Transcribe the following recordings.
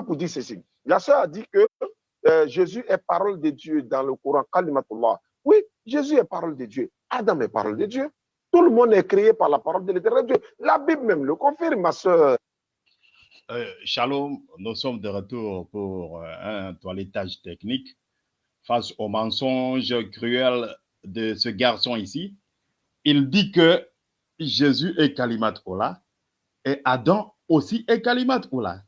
pour dire ceci. La sœur a dit que euh, Jésus est parole de Dieu dans le Coran, Kalimatullah. Oui, Jésus est parole de Dieu. Adam est parole de Dieu. Tout le monde est créé par la parole de l'éternel Dieu. La Bible même le confirme, ma soeur. Euh, shalom, nous sommes de retour pour euh, un toilettage technique face au mensonge cruel de ce garçon ici. Il dit que Jésus est Kalimat Ola et Adam aussi est Kalimat Ola.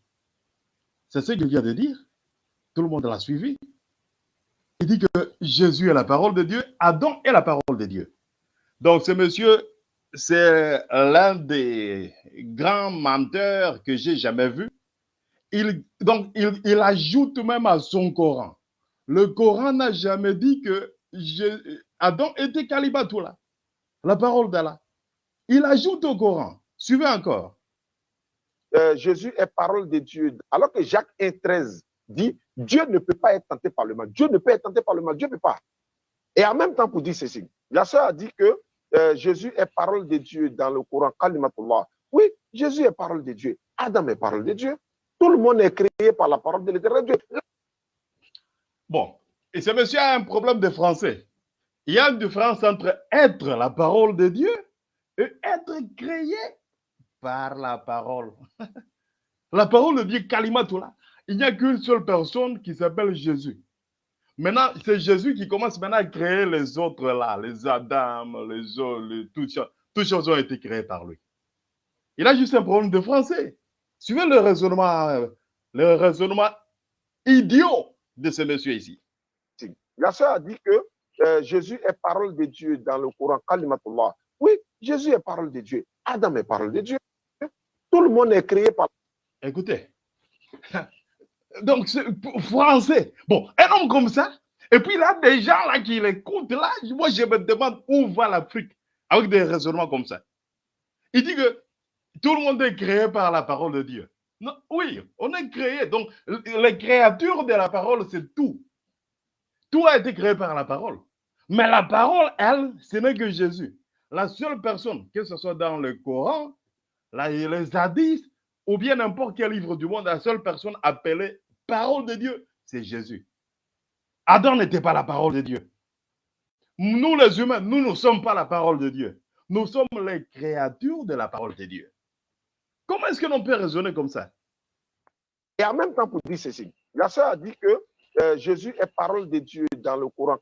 C'est ce qu'il vient de dire. Tout le monde l'a suivi. Il dit que Jésus est la parole de Dieu, Adam est la parole de Dieu. Donc ce monsieur, c'est l'un des grands menteurs que j'ai jamais vu. Il, donc il, ajoute même à son Coran. Le Coran n'a jamais dit que Adam était Kalibatoula, la parole d'Allah. Il ajoute au Coran. Suivez encore. Euh, Jésus est parole de Dieu. Alors que Jacques 1,13 dit Dieu ne peut pas être tenté par le mal. Dieu ne peut être tenté par le mal. Dieu ne peut pas. Et en même temps, pour dire ceci, la sœur a dit que euh, Jésus est parole de Dieu dans le Coran, Kalimatullah. Oui, Jésus est parole de Dieu. Adam est parole de Dieu. Tout le monde est créé par la parole de l'éternel Dieu. Bon, et ce monsieur a un problème de français. Il y a une différence entre être la parole de Dieu et être créé par la parole. la parole de Dieu, Kalimatullah. Il n'y a qu'une seule personne qui s'appelle Jésus. Maintenant, c'est Jésus qui commence maintenant à créer les autres là, les Adam, les autres, les, toutes, toutes choses ont été créées par lui. Il a juste un problème de français. Suivez le raisonnement, le raisonnement idiot de ce monsieur ici. La sœur a dit que euh, Jésus est parole de Dieu dans le Coran, Kalimatullah. Oui, Jésus est parole de Dieu. Adam est parole de Dieu. Tout le monde est créé par. Écoutez, donc français. Bon, un homme comme ça, et puis a des gens là qui l'écoutent là, moi je me demande où va l'Afrique avec des raisonnements comme ça. Il dit que tout le monde est créé par la parole de Dieu. Non, oui, on est créé. Donc, les créatures de la parole, c'est tout. Tout a été créé par la parole. Mais la parole, elle, ce n'est que Jésus. La seule personne, que ce soit dans le Coran, les hadiths, ou bien n'importe quel livre du monde, la seule personne appelée parole de Dieu, c'est Jésus. Adam n'était pas la parole de Dieu. Nous, les humains, nous ne sommes pas la parole de Dieu. Nous sommes les créatures de la parole de Dieu. Comment est-ce que l'on peut raisonner comme ça? Et en même temps, pour dire ceci, la sœur a dit que euh, Jésus est parole de Dieu dans le Coran.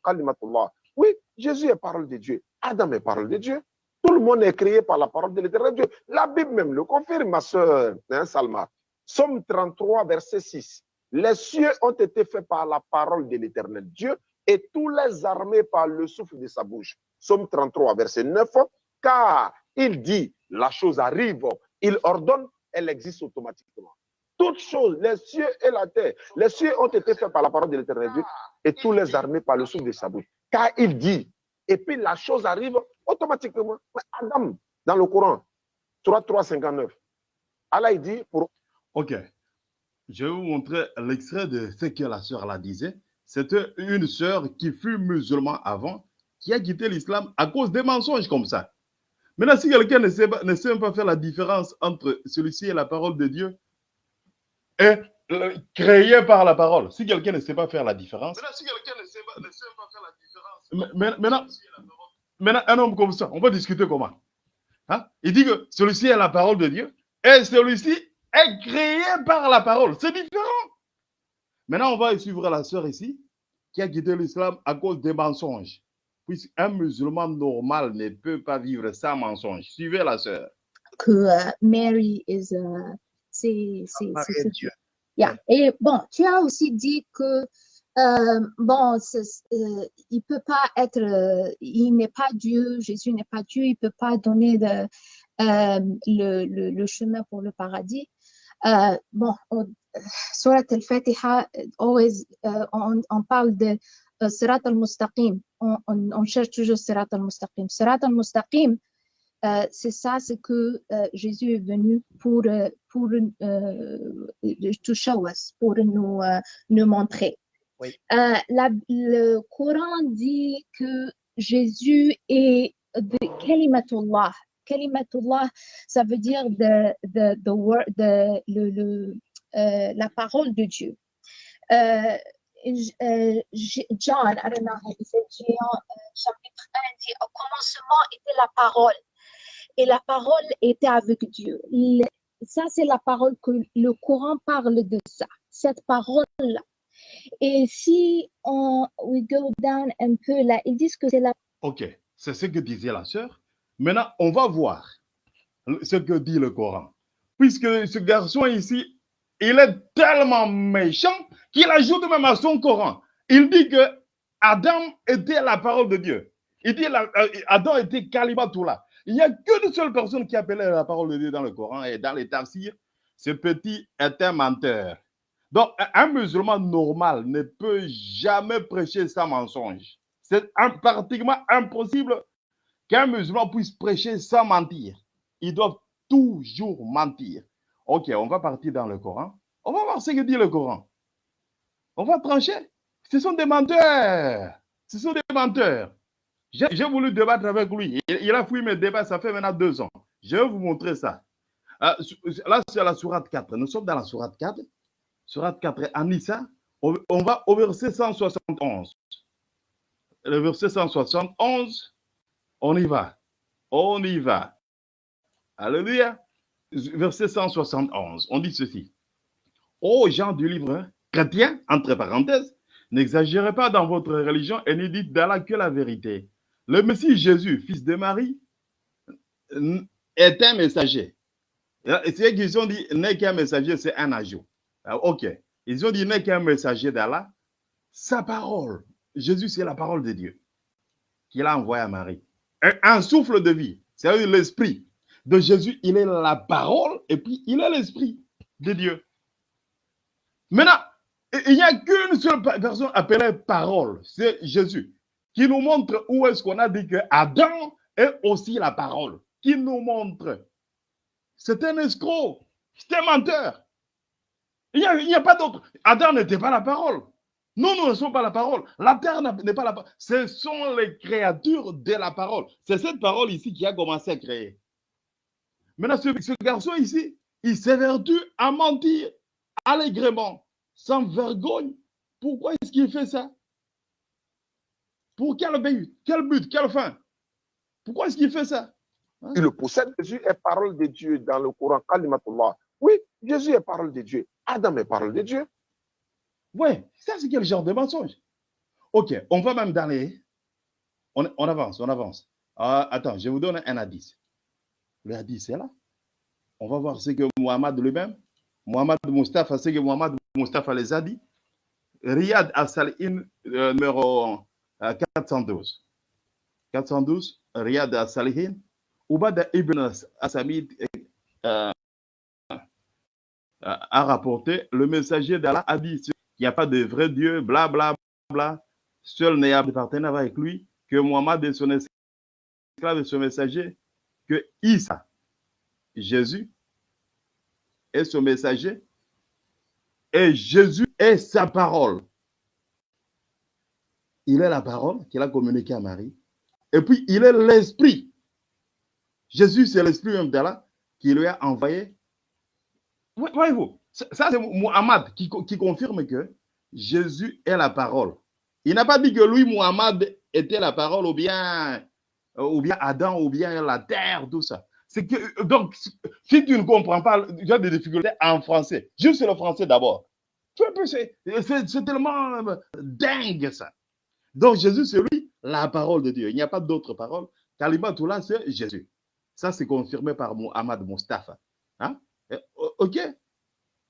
Oui, Jésus est parole de Dieu. Adam est parole de Dieu. Tout le monde est créé par la parole de l'éternel Dieu. La Bible même le confirme, ma soeur hein, Salma. Somme 33, verset 6. Les cieux ont été faits par la parole de l'éternel Dieu et tous les armées par le souffle de sa bouche. Somme 33, verset 9. Car il dit, la chose arrive, il ordonne, elle existe automatiquement. Toutes choses, les cieux et la terre, les cieux ont été faits par la parole de l'éternel Dieu et tous les armées par le souffle de sa bouche. Car il dit, et puis la chose arrive automatiquement. Adam, dans le Coran, 3, 3, 59. Allah, il dit pour. Ok. Je vais vous montrer l'extrait de ce que la sœur la disait. C'était une sœur qui fut musulmane avant, qui a quitté l'islam à cause des mensonges comme ça. Maintenant, si quelqu'un ne sait, ne sait pas faire la différence entre celui-ci et la parole de Dieu, et créé par la parole, si quelqu'un ne sait pas faire la différence. Maintenant, si quelqu'un ne sait pas, ne sait pas faire la différence. Maintenant, Maintenant, un homme comme ça, on va discuter comment? Hein? Il dit que celui-ci est la parole de Dieu et celui-ci est créé par la parole. C'est différent. Maintenant, on va suivre la sœur ici qui a quitté l'islam à cause des mensonges. Puisqu'un musulman normal ne peut pas vivre sans mensonge. Suivez la sœur. Que uh, Mary is uh, c'est Dieu. Yeah. Et bon, tu as aussi dit que euh, bon, euh, il peut pas être, euh, il n'est pas Dieu, Jésus n'est pas Dieu, il peut pas donner le, le, chemin pour le paradis. bon, Surat al-Fatiha, always, on, on, parle de Sirat al-Mustaqim, on, cherche toujours Sirat al-Mustaqim. Sirat al-Mustaqim, c'est ça, c'est que Jésus est venu pour, pour us, pour nous montrer. Euh, le Coran dit que Jésus est de Kalimatullah. Kalimatullah, ça veut dire le, euh, la parole de Dieu. Euh, euh, John, I don't know chapitre 1 dit, au commencement était la parole, et la parole était avec Dieu. Ça, c'est la parole que le Coran parle de ça, cette parole-là. Et si on we go down un peu là, ils disent que c'est la Ok, c'est ce que disait la sœur. Maintenant, on va voir ce que dit le Coran. Puisque ce garçon ici, il est tellement méchant qu'il ajoute même à son Coran. Il dit que Adam était la parole de Dieu. Il dit la- euh, Adam était Kalimatullah. Il n'y a qu'une seule personne qui appelait la parole de Dieu dans le Coran et dans les tafsirs. Ce petit est un menteur. Donc, un- musulman normal ne peut jamais prêcher sans mensonge. C'est pratiquement impossible qu'un musulman puisse prêcher sans mentir. Ils doivent toujours mentir. Ok, on va partir dans le Coran. On va voir ce que dit le Coran. On va trancher. Ce sont des menteurs. Ce sont des menteurs. J'ai voulu débattre avec lui. Il, a fouillé mes débats, ça fait maintenant deux ans. Je vais vous montrer ça. Euh, là, c'est la sourate 4. Nous sommes dans la sourate 4. Sourate 4, Anissa. On, on va au verset 171. Le verset 171. On y va. On y va. Alléluia. Verset 171. On dit ceci. Ô gens du livre chrétien, entre parenthèses, n'exagérez pas dans votre religion et ne dites d'Allah que la vérité. Le Messie Jésus, fils de Marie, est un messager. Et ceux qui ont dit n'est qu'un messager, c'est un ajout. Ah, Ok. Ils ont dit n'est qu'un messager d'Allah. Sa parole. Jésus, c'est la parole de Dieu qu'il a envoyé à Marie. Un, un souffle de vie. C'est-à-dire l'esprit de Jésus, il est la parole et puis il est l'esprit de Dieu. Maintenant, il n'y a qu'une seule personne appelée parole, c'est Jésus, qui nous montre où est-ce qu'on a dit que Adam est aussi la parole, qui nous montre. C'est un escroc, c'est un menteur. Il n'y a, pas d'autre. Adam n'était pas la parole. Nous, nous ne sommes pas la parole. La terre n'est pas la parole. Ce sont les créatures de la parole. C'est cette parole ici qui a commencé à créer. Maintenant, ce, garçon ici, il s'évertue à mentir allègrement, sans vergogne. Pourquoi est-ce qu'il fait ça? Pour quel but? Quel but? Quelle fin? Pourquoi est-ce qu'il fait ça? Il le possède. Jésus est parole de Dieu dans le Coran. Oui, Jésus est parole de Dieu. Adam est parole de Dieu. Ouais, ça c'est quel genre de mensonge? Ok, on va même dans les... On, on avance, on avance. Ah, attends, je vous donne un hadith. Le hadith, c'est là. On va voir ce que Muhammad lui-même, Muhammad Mustafa, ce que Muhammad Mustafa les a dit. Riyad al-Salihin, euh, numéro euh, 412. 412, Riyad al-Salihin. Ubada ibn Asamid euh, a rapporté, le messager d'Allah a dit qu'il n'y a pas de vrai Dieu, bla bla bla. Seul n'est de partenaire avec lui que Muhammad et son esclave et son messager, que Isa, Jésus, est son messager, et Jésus est sa parole. Il est la parole qu'il a communiquée à Marie, et puis il est l'esprit. Jésus, c'est l'esprit même d'Allah qui lui a envoyé. Voyez-vous, ça c'est Muhammad qui, qui confirme que Jésus est la parole. Il n'a pas dit que lui, Muhammad, était la parole ou bien, euh, ou bien Adam ou bien la terre, tout ça. Que, donc, si tu ne comprends pas, tu as des difficultés en français. Juste le français d'abord. C'est tellement euh, dingue ça. Donc Jésus, c'est lui, la parole de Dieu. Il n'y a pas d'autre parole. Kalimatullah, c'est Jésus. Ça, c'est confirmé par Muhammad Mustafa. Hein? OK?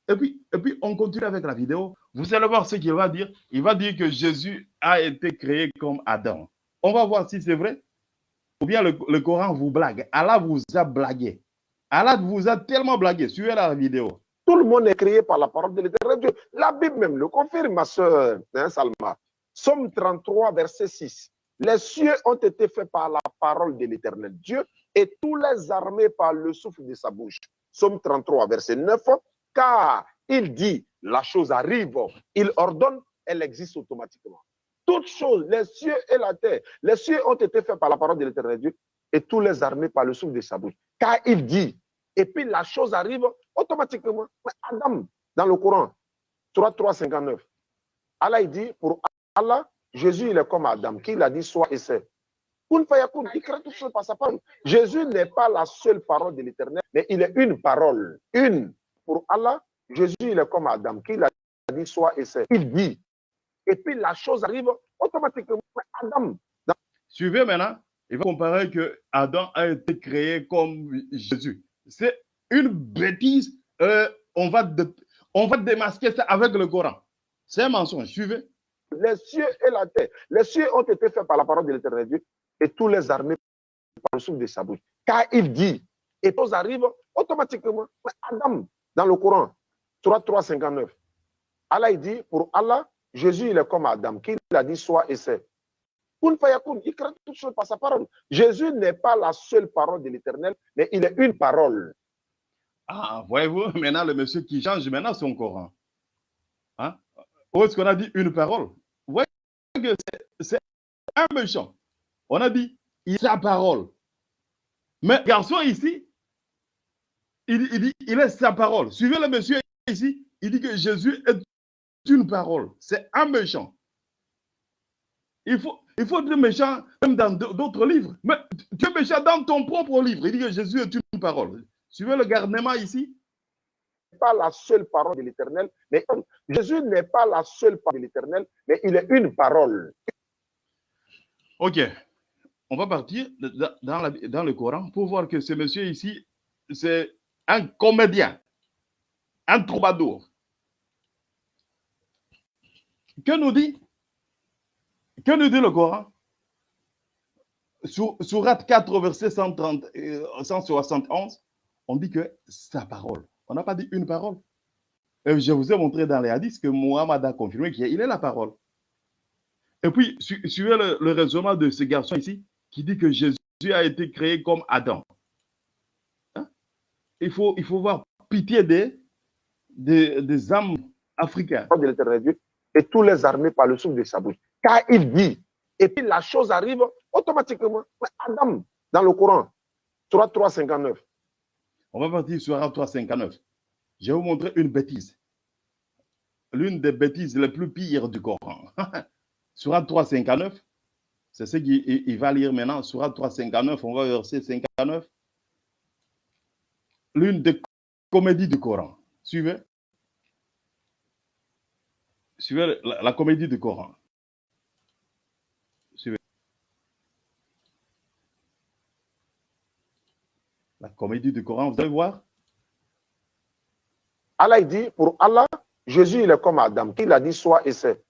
Et puis, et puis, on continue avec la vidéo. Vous allez voir ce qu'il va dire. Il va dire que Jésus a été créé comme Adam. On va voir si c'est vrai. Ou bien le, le Coran vous blague. Allah vous a blagué. Allah vous a tellement blagué. Suivez la vidéo. Tout le monde est créé par la parole de l'éternel Dieu. La Bible même le confirme, ma soeur hein, Salma. Somme 33, verset 6. Les cieux ont été faits par la parole de l'éternel Dieu et tous les armées par le souffle de sa bouche. Somme 33, verset 9. Car il dit, la chose arrive, il ordonne, elle existe automatiquement. Toutes choses, les cieux et la terre, les cieux ont été faits par la parole de l'éternel Dieu et tous les armées par le souffle de sa bouche. Car il dit, et puis la chose arrive automatiquement. Mais Adam, dans le Coran, 3, 3, 59. Allah, il dit, pour Allah, Jésus, il est comme Adam, qui il a dit, soit et c'est. Jésus n'est pas la seule parole de l'éternel, mais il est une parole. Une. Pour Allah, Jésus, il est comme Adam, qui a dit, soit et c'est. Il dit. Et puis la chose arrive automatiquement. Adam. Suivez maintenant. Il va comparer que Adam a été créé comme Jésus. C'est une bêtise. Euh, on, va on va démasquer ça avec le Coran. C'est un mensonge. Suivez. Les cieux et la terre. Les cieux ont été faits par la parole de l'éternel Dieu et tous les armées par le souffle de sa bouche. Car il dit, et tous arrivent automatiquement. Adam, dans le Coran, 3, 3, 59. Allah, il dit, pour Allah, Jésus, il est comme Adam, qui a dit soit et c'est. Il crée toutes choses par sa parole. Jésus n'est pas la seule parole de l'éternel, mais il est une parole. Ah, voyez-vous, maintenant le monsieur qui change maintenant son Coran. Hein? Où est-ce qu'on a dit une parole? Vous voyez que c'est un méchant. On a dit, il sa parole. Mais garçon ici, il, il, dit, il sa parole. Suivez le monsieur ici, il dit que Jésus est une parole. C'est un méchant. Il faut, il faut être méchant même dans d'autres livres. Mais tu es méchant dans ton propre livre. Il dit que Jésus est une parole. Suivez le garnement ici. Pas la seule parole de l'éternel, mais Jésus n'est pas la seule parole de l'éternel, mais il est une parole. Ok. On va partir dans, le Coran pour voir que ce monsieur ici, c'est un comédien, un troubadour. Que nous dit Que nous dit le Coran? Surat 4, verset 130, 171, on dit que sa parole. On n'a pas dit une parole. Et je vous ai montré dans les hadiths que Muhammad a confirmé qu'il est la parole. Et puis, suivez le raisonnement de ce garçon ici qui dit que Jésus a été créé comme Adam. Hein? Il, faut, il faut voir pitié des, des, des âmes africaines. Et tous les armées par le souffle de sa bouche. Car il dit, et puis la chose arrive automatiquement. Adam, dans le Coran, 3, 3, 59. On va partir sur 3, 59. Je vais vous montrer une bêtise. L'une des bêtises les plus pires du Coran. Surat 3, 59. C'est ce qu'il va lire maintenant. Surat 3, 59. On va verser 59. L'une des comédies du Coran. Suivez. Suivez la, comédie du Coran. Suivez. La comédie du Coran, vous allez voir. Allah dit, pour Allah, Jésus il est comme Adam, qu'il a dit soit et c'est.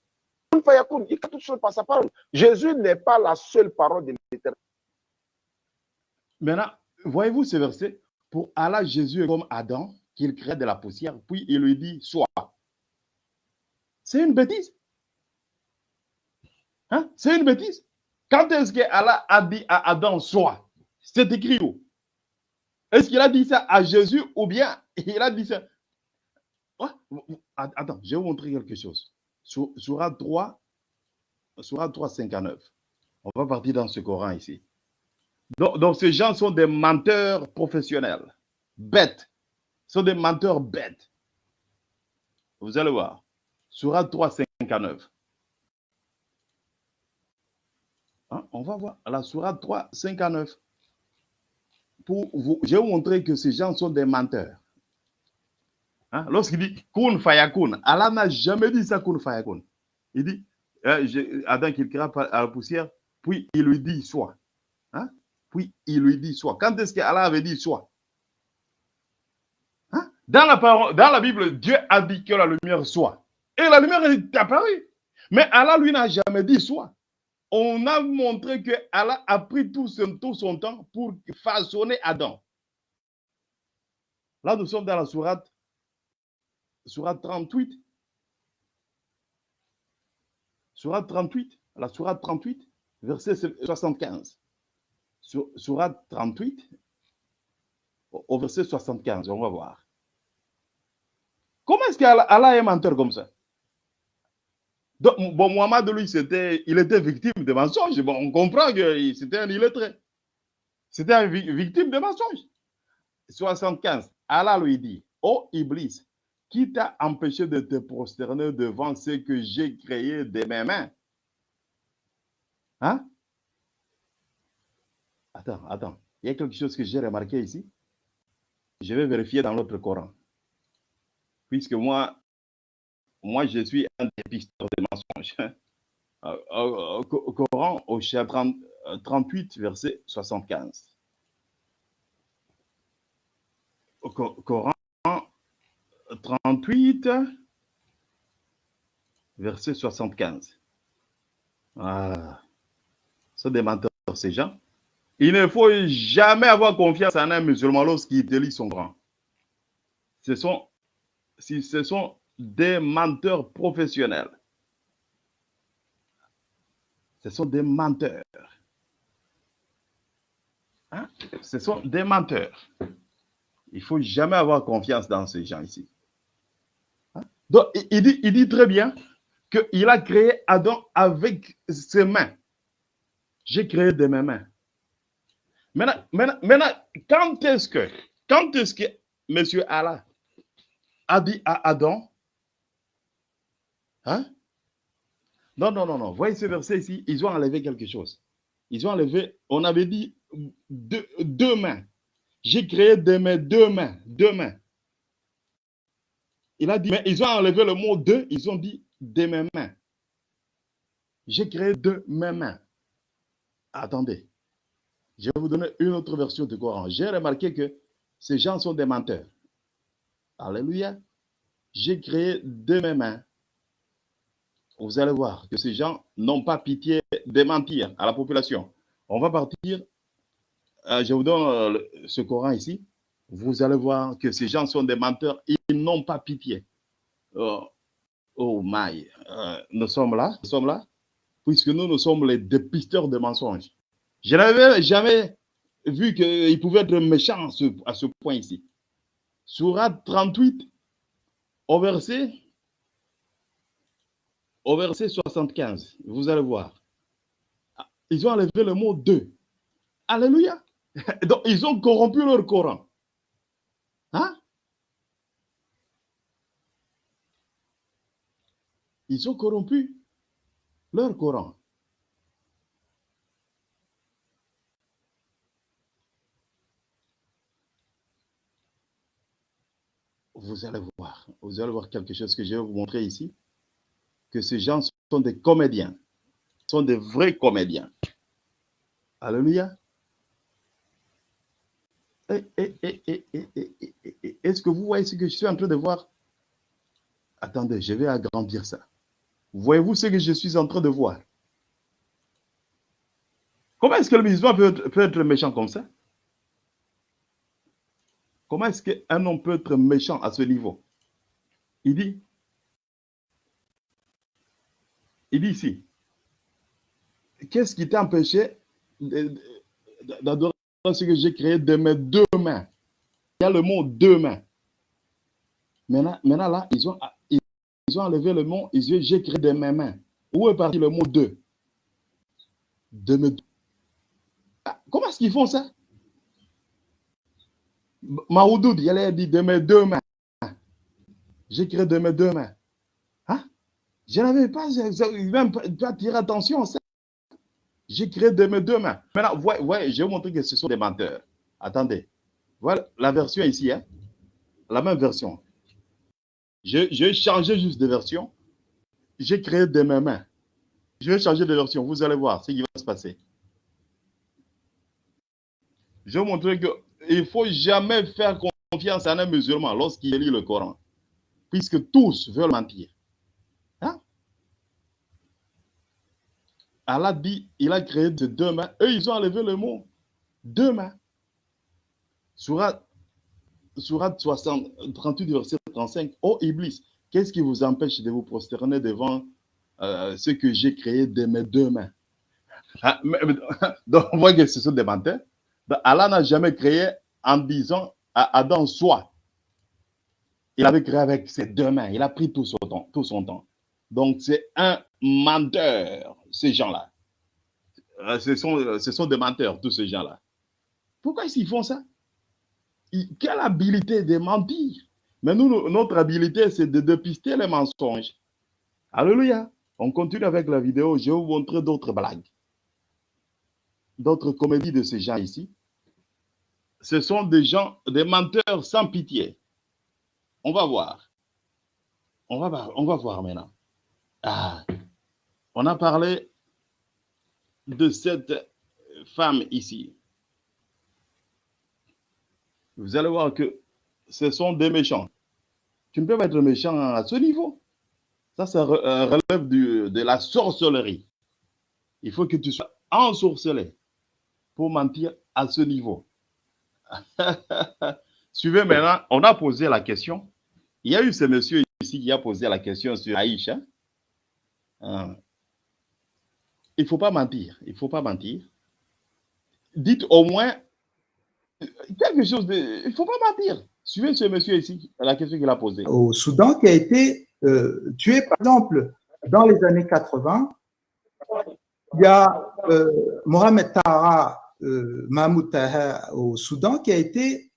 Il fait toutes par sa parole. Jésus n'est pas la seule parole de l'éternel. Maintenant, voyez-vous ce verset? Pour Allah, Jésus est comme Adam, qu'il crée de la poussière, puis il lui dit soit. C'est une bêtise. Hein? C'est une bêtise. Quand est-ce que Allah a dit à Adam soit C'est écrit où? Est-ce qu'il a dit ça à Jésus ou bien il a dit ça? Attends, je vais vous montrer quelque chose. Surat 3, Surat 3, 59. On va partir dans ce Coran ici. Donc, ces gens sont des menteurs professionnels, bêtes. sont des menteurs bêtes. Vous allez voir. Surat 3, 59. Hein? On va voir la Surat 3, 59. Pour vous, je vais vous montrer que ces gens sont des menteurs. Hein? Lorsqu'il dit Kun Fayakun, Allah n'a jamais dit ça Kun Fayakun. Il dit euh, Adam qu'il créa à la poussière, puis il lui dit soit. Hein? Puis il lui dit soit. Quand est-ce qu'Allah avait dit soit hein? dans, la parole, dans la Bible, Dieu a dit que la lumière soit. Et la lumière est apparue. Mais Allah, lui, n'a jamais dit soit. On a montré que Allah a pris tout son, tout son temps pour façonner Adam. Là, nous sommes dans la sourate, sourate 38. Sourate 38, la sourate 38, verset 75. Sourate 38, au verset 75, on va voir. Comment est-ce qu'Allah est menteur comme ça? Donc, bon, Mohamed, lui, il était victime de mensonges. On comprend que c'était un illettré. C'était une victime de mensonges. 75. Allah lui dit, oh Iblis, Qui t'a empêché de te prosterner devant ce que j'ai créé de mes mains? Hein? Attends, attends. Il y a quelque chose que j'ai remarqué ici. Je vais vérifier dans l'autre Coran. Puisque moi, moi, je suis un dépisteur de mensonges. Au, au- au Coran, au chapitre 38, verset 75. Au Co- Coran 38, verset 75. Ah, ce des menteurs, ces gens. Il ne faut jamais avoir confiance en un musulman lorsqu'il lit son Coran. Ce sont, ce sont des menteurs professionnels. Ce sont des menteurs. Hein? Ce sont des menteurs. Il faut jamais avoir confiance dans ces gens ici. Donc, il- dit, très bien qu'il a créé Adam avec ses mains. J'ai créé de mes mains. Maintenant, maintenant, maintenant, quand est-ce que, quand est-ce que Monsieur Allah a dit à Adam, hein? Non, non, non, non. Voyez ce verset ici, ils ont enlevé quelque chose. Ils ont enlevé, on avait dit deux, deux mains. J'ai créé de mes deux mains, deux mains. Il a dit, mais ils ont enlevé le mot deux, ils ont dit de mes mains. J'ai créé de mes mains. Attendez, je vais vous donner une autre version du Coran. J'ai remarqué que ces gens sont des menteurs. Alléluia. J'ai créé de mes mains. Vous allez voir que ces gens n'ont pas pitié de mentir à la population. On va partir. euh, je vous donne euh, ce Coran ici. Vous allez voir que ces gens sont des menteurs. Ils n'ont pas pitié. Oh, oh my. Euh, nous sommes là. Nous sommes là. Puisque nous, nous sommes les dépisteurs de mensonges. Je n'avais jamais vu qu'ils pouvaient être méchants à ce, point ici. Surat 38, au verset, au verset 75, vous allez voir. Ils ont enlevé le mot deux. Alléluia. Donc, ils ont corrompu leur Coran. Hein? Ils ont corrompu leur Coran. Vous allez voir, vous allez voir quelque chose que je vais vous montrer ici, que ces gens sont des comédiens, sont des vrais comédiens. Alléluia. Est-ce que vous voyez ce que je suis en train de voir? Attendez, je vais agrandir ça. Voyez-vous ce que je suis en train de voir? Comment est-ce que le musulman peut être, peut être méchant comme ça? Comment est-ce qu'un homme peut être méchant à ce niveau? Il dit, il dit ici, qu'est-ce qui t'a empêché de- ce que j'ai créé de mes deux mains? Il y a le mot deux mains. Maintenant, là, ils ont, ils, ont enlevé le mot, ils disent, j'ai créé de mes mains. Où est parti le mot deux? De mes deux. Ah, Comment est-ce qu'ils font ça? Maoudoud, il a dit de mes deux mains. J'ai créé de mes deux mains. Hein? Je n'avais pas, même pas attiré attention à ça. J'ai créé de mes deux mains. Maintenant, je vais vous montrer que ce sont des menteurs. Attendez. Voilà la version ici. Hein? La même version. Je- J'ai changé juste de version. J'ai créé de mes mains. Je vais changer de version. Vous allez voir ce qui va se passer. Je vais vous montrer qu'il ne faut jamais faire confiance à un musulman lorsqu'il lit le Coran. Puisque tous veulent mentir. Hein? Allah dit, il a créé de deux mains. Eux, ils ont enlevé le mot deux mains. Surat, Surat 60, 38, verset 35. Oh Iblis, qu'est-ce qui vous empêche de vous prosterner devant euh, ce que j'ai créé de mes deux mains? Ah, donc, on voit que ce sont des menteurs. Allah n'a jamais créé en disant à Adam, soit. Il avait créé avec ses deux mains. Il a pris tout son temps. Tout son temps. Donc, c'est un menteur, ces gens-là. Euh, Ce sont, ce sont des menteurs, tous ces gens-là. Pourquoi qu'ils font ça? Ils- Quelle habilité de mentir? Mais nous, notre habilité, c'est de dépister les mensonges. Alléluia. On continue avec la vidéo. Je vais vous montrer d'autres blagues. D'autres comédies de ces gens ici. Ce sont des gens, des menteurs sans pitié. On va voir. On va on va voir maintenant. Ah, on a parlé de cette femme ici. Vous allez voir que ce sont des méchants. Tu ne peux pas être méchant à ce niveau. Ça, ça euh, relève de la sorcellerie. Il faut que tu sois ensorcelé pour mentir à ce niveau. Suivez maintenant, on a posé la question. Il y a eu ce monsieur ici qui a posé la question sur Aïcha. Hein. Il ne faut pas mentir. Il faut pas mentir. Dites au moins quelque chose de. Il ne faut pas mentir. Suivez ce monsieur ici, la question qu'il a posée. Au Soudan, qui a été euh, tué, par exemple, dans les années 80, il y a euh, Mohamed Taha euh, Mahmoud Taha au Soudan qui a été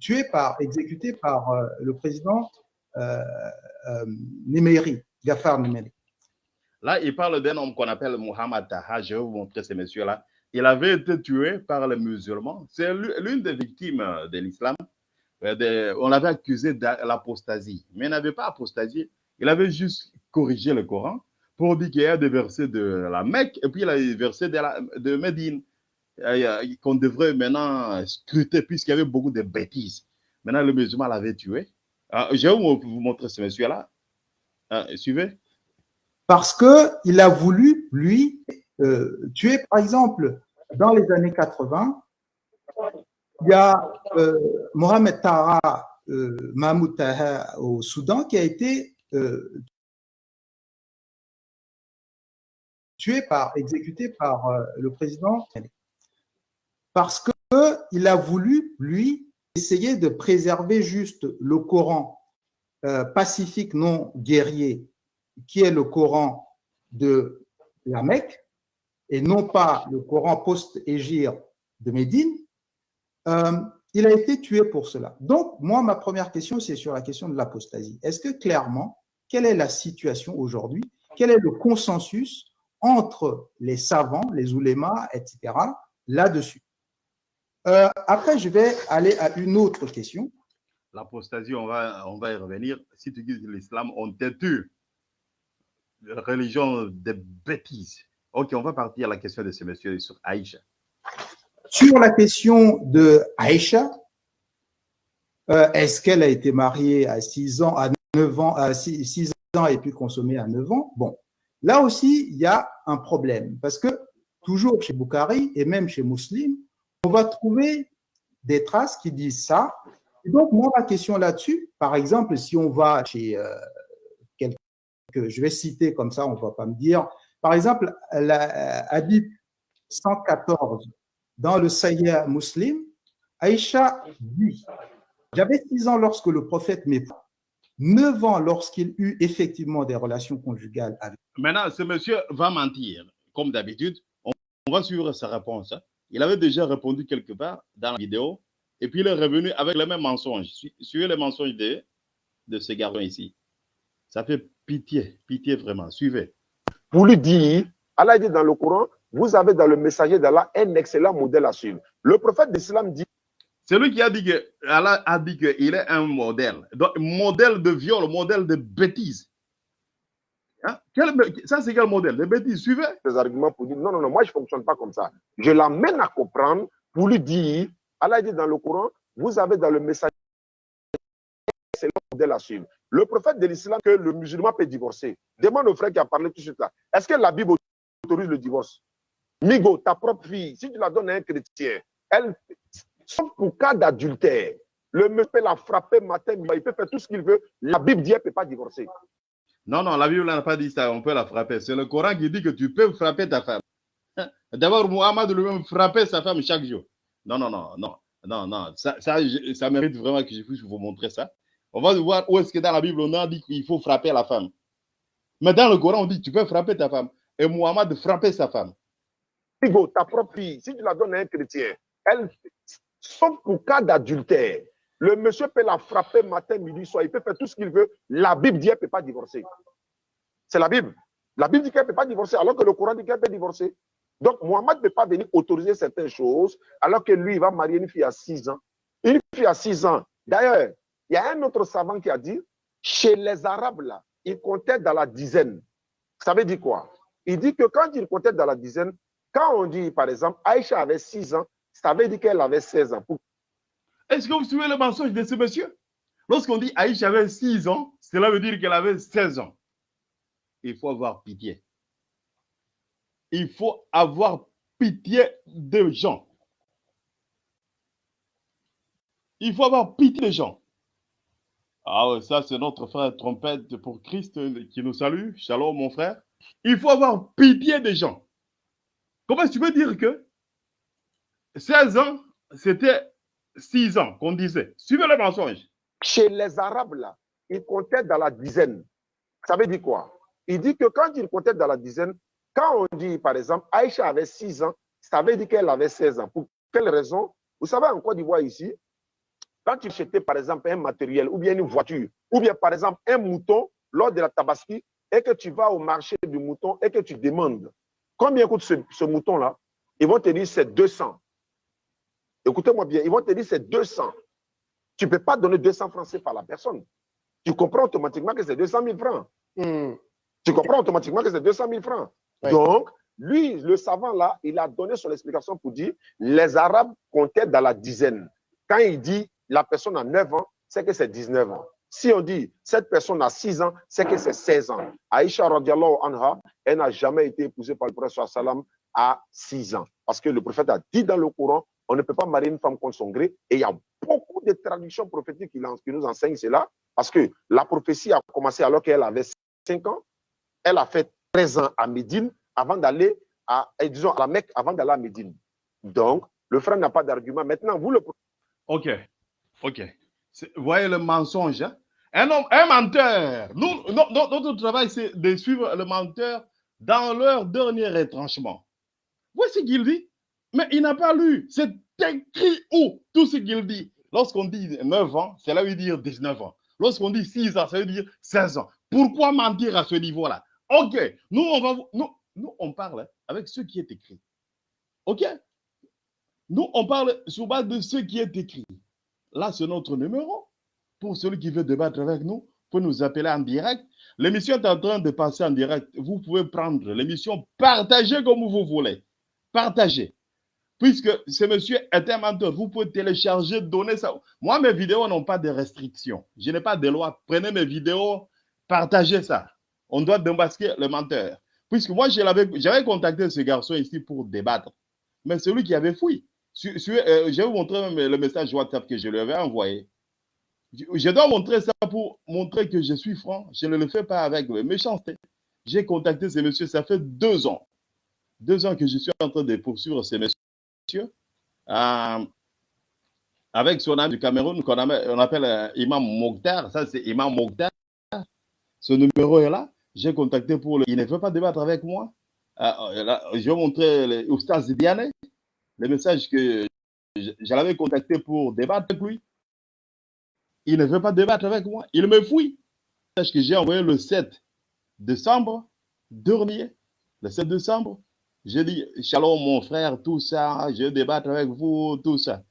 tué par, exécuté par le président Nemeri, Gafar Nemeri. Là, il parle d'un homme qu'on appelle Mohamed Taha. Je vais vous montrer ce monsieur-là. Il avait été tué par les musulmans. C'est l'une des victimes de l'islam. On l'avait accusé de l'apostasie, mais il n'avait pas apostasié. Il avait juste corrigé le Coran pour dire qu'il y a des versets de la Mecque et puis il y a des versets de, la, Médine qu'on devrait maintenant scruter puisqu'il y avait beaucoup de bêtises. Maintenant, le musulman l'avait tué. Je vais vous montrer ce monsieur-là. Suivez. Parce qu'il a voulu, lui, euh, tuer, par exemple, dans les années 80, il y a euh, Mohamed Tara euh, Mahmoud Taha au Soudan qui a été tué par, exécuté par le président parce qu'il a voulu, lui, essayer de préserver juste le Coran pacifique non guerrier, qui est le Coran de la Mecque, et non pas le Coran post-égir de Médine, euh, il a été tué pour cela. Donc, moi, ma première question, c'est sur la question de l'apostasie. Est-ce que clairement, quelle est la situation aujourd'hui? Quel est le consensus entre les savants, les oulémas, etc., là-dessus? Euh, Après, je vais aller à une autre question. L'apostasie, on va, on va y revenir. Si tu dis l'islam, on te tue. Religion de bêtises. Ok, on va partir à la question de ce monsieur sur Aïcha. Sur la question de Aïcha, euh, est-ce qu'elle a été mariée à 6 ans, à 9 ans, à 6, ans et puis consommée à 9 ans? Bon, là aussi, il y a un problème parce que toujours chez Boukhari et même chez Muslim, on va trouver des traces qui disent ça. Donc, moi, ma question là-dessus, par exemple, si on va chez euh, que je vais citer comme ça, on ne va pas me dire, par exemple, la, Hadith 114 dans le Sayyid Muslim, Aïcha dit J'avais 6 ans lorsque le prophète m'éprouva, 9 ans lorsqu'il eut effectivement des relations conjugales avec. Maintenant, ce monsieur va mentir, comme d'habitude. On, va suivre sa réponse. Hein. Il avait déjà répondu quelque part dans la vidéo, et puis il est revenu avec le même mensonge. Suivez les mensonges de, de ce garçon ici. Ça fait pitié, pitié vraiment. Suivez pour lui dire, Allah dit dans le Coran, vous avez dans le messager d'Allah un excellent modèle à suivre. Le prophète d'Islam dit. C'est lui qui a dit que Allah a dit qu'il est un modèle. Donc, modèle de viol, modèle de bêtises. Hein? ça, c'est quel modèle? De bêtises, suivez. Des arguments pour dire non, non, non, moi, je ne fonctionne pas comme ça. Je l'amène à comprendre pour lui dire, Allah dit dans le Coran, vous avez dans le messager c'est le modèle à suivre. Le prophète de l'islam que le musulman peut divorcer. Demande au frère qui a parlé tout de suite là. Est-ce que la Bible autorise le divorce? Migo, ta propre fille, si tu la donnes à un chrétien, elle, sauf pour cas d'adultère, le monsieur peut la frapper matin, il peut faire tout ce qu'il veut. La Bible dit qu'elle ne peut pas divorcer. Non, non, la Bible n'a pas dit ça, on peut la frapper. C'est le Coran qui dit que tu peux frapper ta femme. D'abord, Muhammad lui-même frappait sa femme chaque jour. Non, non, non, non, non, non. Ça, ça, ça mérite vraiment que je puisse vous montrer ça. On va voir où est-ce que dans la Bible, on a dit qu'il faut frapper la femme. Mais dans le Coran, on dit tu peux frapper ta femme. Et Muhammad frapper sa femme. ta propre fille, si tu la donnes à un chrétien, elle, sauf pour cas d'adultère, Le monsieur peut la frapper matin, midi, soir. Il peut faire tout ce qu'il veut. La Bible dit qu'elle ne peut pas divorcer. C'est la Bible. La Bible dit qu'elle ne peut pas divorcer, alors que le Coran dit qu'elle peut divorcer. Donc, Mohamed ne peut pas venir autoriser certaines choses, alors que lui, il va marier une fille à 6 ans. Une fille à 6 ans. D'ailleurs, il y a un autre savant qui a dit, chez les Arabes, là, ils comptaient dans la dizaine. Ça veut dire quoi? Il dit que quand ils comptaient dans la dizaine, quand on dit, par exemple, Aïcha avait 6 ans, ça veut dire qu'elle avait 16 ans. Est-ce que vous suivez le mensonge de ce monsieur? Lorsqu'on dit Aïcha avait 6 ans, cela veut dire qu'elle avait 16 ans. Il faut avoir pitié. Il faut avoir pitié des gens. Il faut avoir pitié des gens. Ah ouais, ça c'est notre frère trompette pour Christ qui nous salue. Shalom mon frère. Il faut avoir pitié des gens. Comment tu veux dire que 16 ans, c'était 6 ans qu'on disait? Suivez le mensonge. Chez les Arabes, là, ils comptaient dans la dizaine. Ça veut dire quoi? Il dit que quand ils comptaient dans la dizaine, quand on dit, par exemple, Aïcha avait 6 ans, ça veut dire qu'elle avait 16 ans. Pour quelle raison? Vous savez, en Côte d'Ivoire, ici, quand tu achetais, par exemple, un matériel, ou bien une voiture, ou bien, par exemple, un mouton, lors de la tabaski, et que tu vas au marché du mouton et que tu demandes combien coûte ce, ce mouton-là, ils vont te dire c'est 200. Écoutez-moi bien, ils vont te dire c'est 200. Tu ne peux pas donner 200 francs CFA à la personne. Tu comprends automatiquement que c'est 200 000 francs. Hmm. Tu comprends automatiquement que c'est 200 000 francs. Donc, lui, le savant là, il a donné son explication pour dire les Arabes comptaient dans la dizaine. Quand il dit la personne a 9 ans, c'est que c'est 19 ans. Si on dit cette personne a 6 ans, c'est que c'est 16 ans. Aïcha radiallahu anha, elle n'a jamais été épousée par le prophète sallam à 6 ans. Parce que le prophète a dit dans le Coran, on ne peut pas marier une femme contre son gré. Et il y a beaucoup de traductions prophétiques qui, qui nous enseignent cela. Parce que la prophétie a commencé alors qu'elle avait 5 ans. Elle a fait 13 ans à Médine avant d'aller à, et disons, à la Mecque avant d'aller à Médine. Donc, le frère n'a pas d'argument. Maintenant, vous, le Ok, ok. Voyez le mensonge. hein? Un homme, un menteur. Nous, no- no- notre travail, c'est de suivre le menteur dans leur dernier retranchement. Voici ce qu'il dit. Mais il n'a pas lu. C'est écrit où tout ce qu'il dit? Lorsqu'on dit 9 ans, cela veut dire 19 ans. Lorsqu'on dit 6 ans, ça veut dire 16 ans. Pourquoi mentir à ce niveau-là? Ok, nous, on va, nous, nous, on parle avec ce qui est écrit. Ok? Nous, on parle sur base de ce qui est écrit. Là, c'est notre numéro. Pour celui qui veut débattre avec nous, peut nous appeler en direct. L'émission est en train de passer en direct. Vous pouvez prendre l'émission, partager comme vous voulez. Partagez. Puisque ce monsieur est un menteur, vous pouvez télécharger, donner ça. Moi, mes vidéos n'ont pas de restrictions. Je n'ai pas de loi. Prenez mes vidéos, partagez ça. On doit démasquer le menteur. Puisque moi, j'avais contacté ce garçon ici pour débattre. Mais celui qui avait fouillé. Euh, je vais vous montrer même le message WhatsApp que je lui avais envoyé. Je, dois montrer ça pour montrer que je suis franc. Je ne le fais pas avec méchanceté. J'ai contacté ce monsieur, ça fait deux ans. Deux ans que je suis en train de poursuivre ce monsieur. euh, avec son ami du Cameroun qu'on appelle, euh, Imam Mokhtar. Ça, c'est Imam Mokhtar. Ce numéro est là. J'ai contacté pour le. Il ne veut pas débattre avec moi. Euh, euh, je vais montrer Oustaz Diane, le message que je, l'avais contacté pour débattre avec lui. Il ne veut pas débattre avec moi. Il me fouille. Le message que j'ai envoyé le 7 décembre dernier, le 7 décembre, j'ai dit Shalom, mon frère, tout ça, je vais débattre avec vous, tout ça.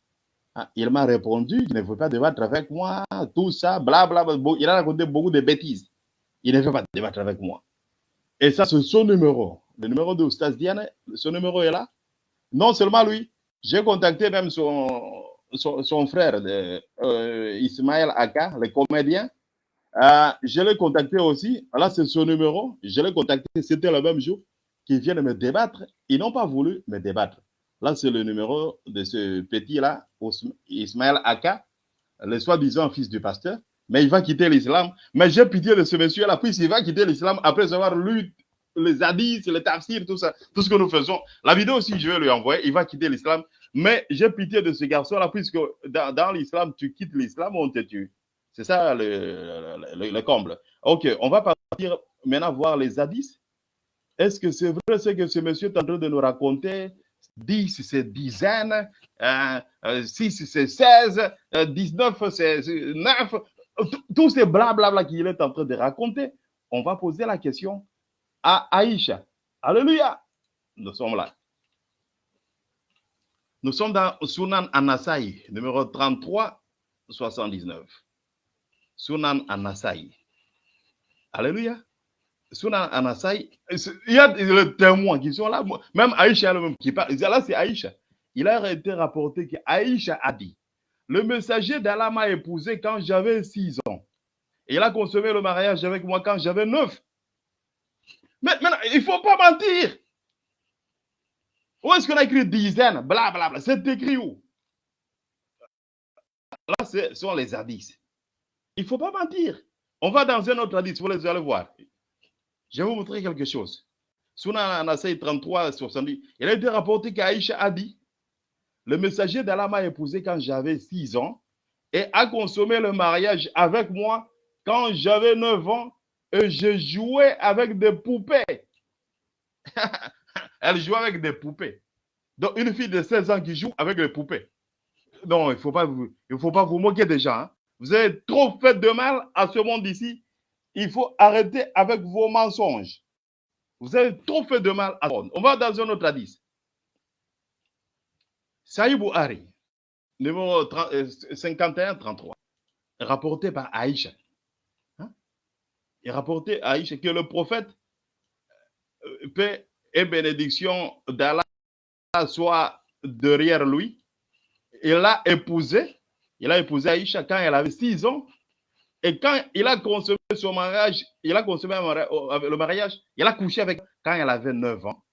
Ah, il m'a répondu qu'il ne veut pas débattre avec moi, tout ça, blablabla. Il a raconté beaucoup de bêtises. Il ne veut pas débattre avec moi. Et ça, c'est son numéro. Le numéro de Oustaz Diane, son numéro est là. Non seulement lui, j'ai contacté même son, frère, euh, Ismaël Aka, le comédien. Euh, je l'ai contacté aussi. Là, c'est son numéro. Je l'ai contacté, c'était le même jour qu'ils viennent me débattre. Ils n'ont pas voulu me débattre. Là, c'est le numéro de ce petit-là, Ismaël Aka, le soi-disant fils du pasteur. Mais il va quitter l'islam. Mais j'ai pitié de ce monsieur-là, puisqu'il va quitter l'islam après avoir lu les hadiths, les tafsirs, tout ça, tout ce que nous faisons. La vidéo aussi, je vais lui envoyer. Il va quitter l'islam. Mais j'ai pitié de ce garçon-là, puisque dans, l'islam, tu quittes l'islam, on te tue. C'est ça le, le- le- le comble. Ok, on va partir maintenant voir les hadiths. Est-ce que c'est vrai ce que ce monsieur est en train de nous raconter? 10 c'est dizaines, 6 c'est 16, 19 c'est 9. Tous ces blablabla qu'il est en train de raconter, on va poser la question à Aïcha. Alléluia. Nous sommes là. Nous sommes dans Sunan Anasai, numéro 33, 79. Sunan Anasai. Alléluia. Sunan Anasai, il y a des témoins qui sont là. Même Aïcha même qui parle. Là, c'est Aïcha. Il a été rapporté qu'Aïcha a dit Le messager d'Allah m'a épousé quand j'avais 6 ans. Il a consommé le mariage avec moi quand j'avais 9. Maintenant, il ne faut pas mentir. Où est-ce qu'on a écrit dizaines Blablabla. C'est écrit où? Là, ce sont les hadiths. Il ne faut pas mentir. On va dans un autre hadith, vous allez voir. Je vais vous montrer quelque chose. Sunan Anasai 33, 70, il a été rapporté qu'Aïcha a dit Le messager d'Allah m'a épousé quand j'avais 6 ans et a consommé le mariage avec moi quand j'avais 9 ans et je jouais avec des poupées. Elle joue avec des poupées. Donc, une fille de 16 ans qui joue avec des poupées. Non, il ne faut, pas vous, faut pas vous moquer gens. Hein. Vous avez trop fait de mal à ce monde ici. Il faut arrêter avec vos mensonges. Vous avez trop fait de mal à ce monde. On va dans un autre hadith. Saïbou Hari, numéro 51-33, rapporté par Aïcha. Rapporté à Aïcha que le prophète, euh, paix et bénédiction d'Allah soit derrière lui. Il l'a épousé. Il a épousé Aïcha quand elle avait 6 ans. Et quand il a consommé son mariage, il a consommé le mariage, il a couché avec quand elle avait 9 ans.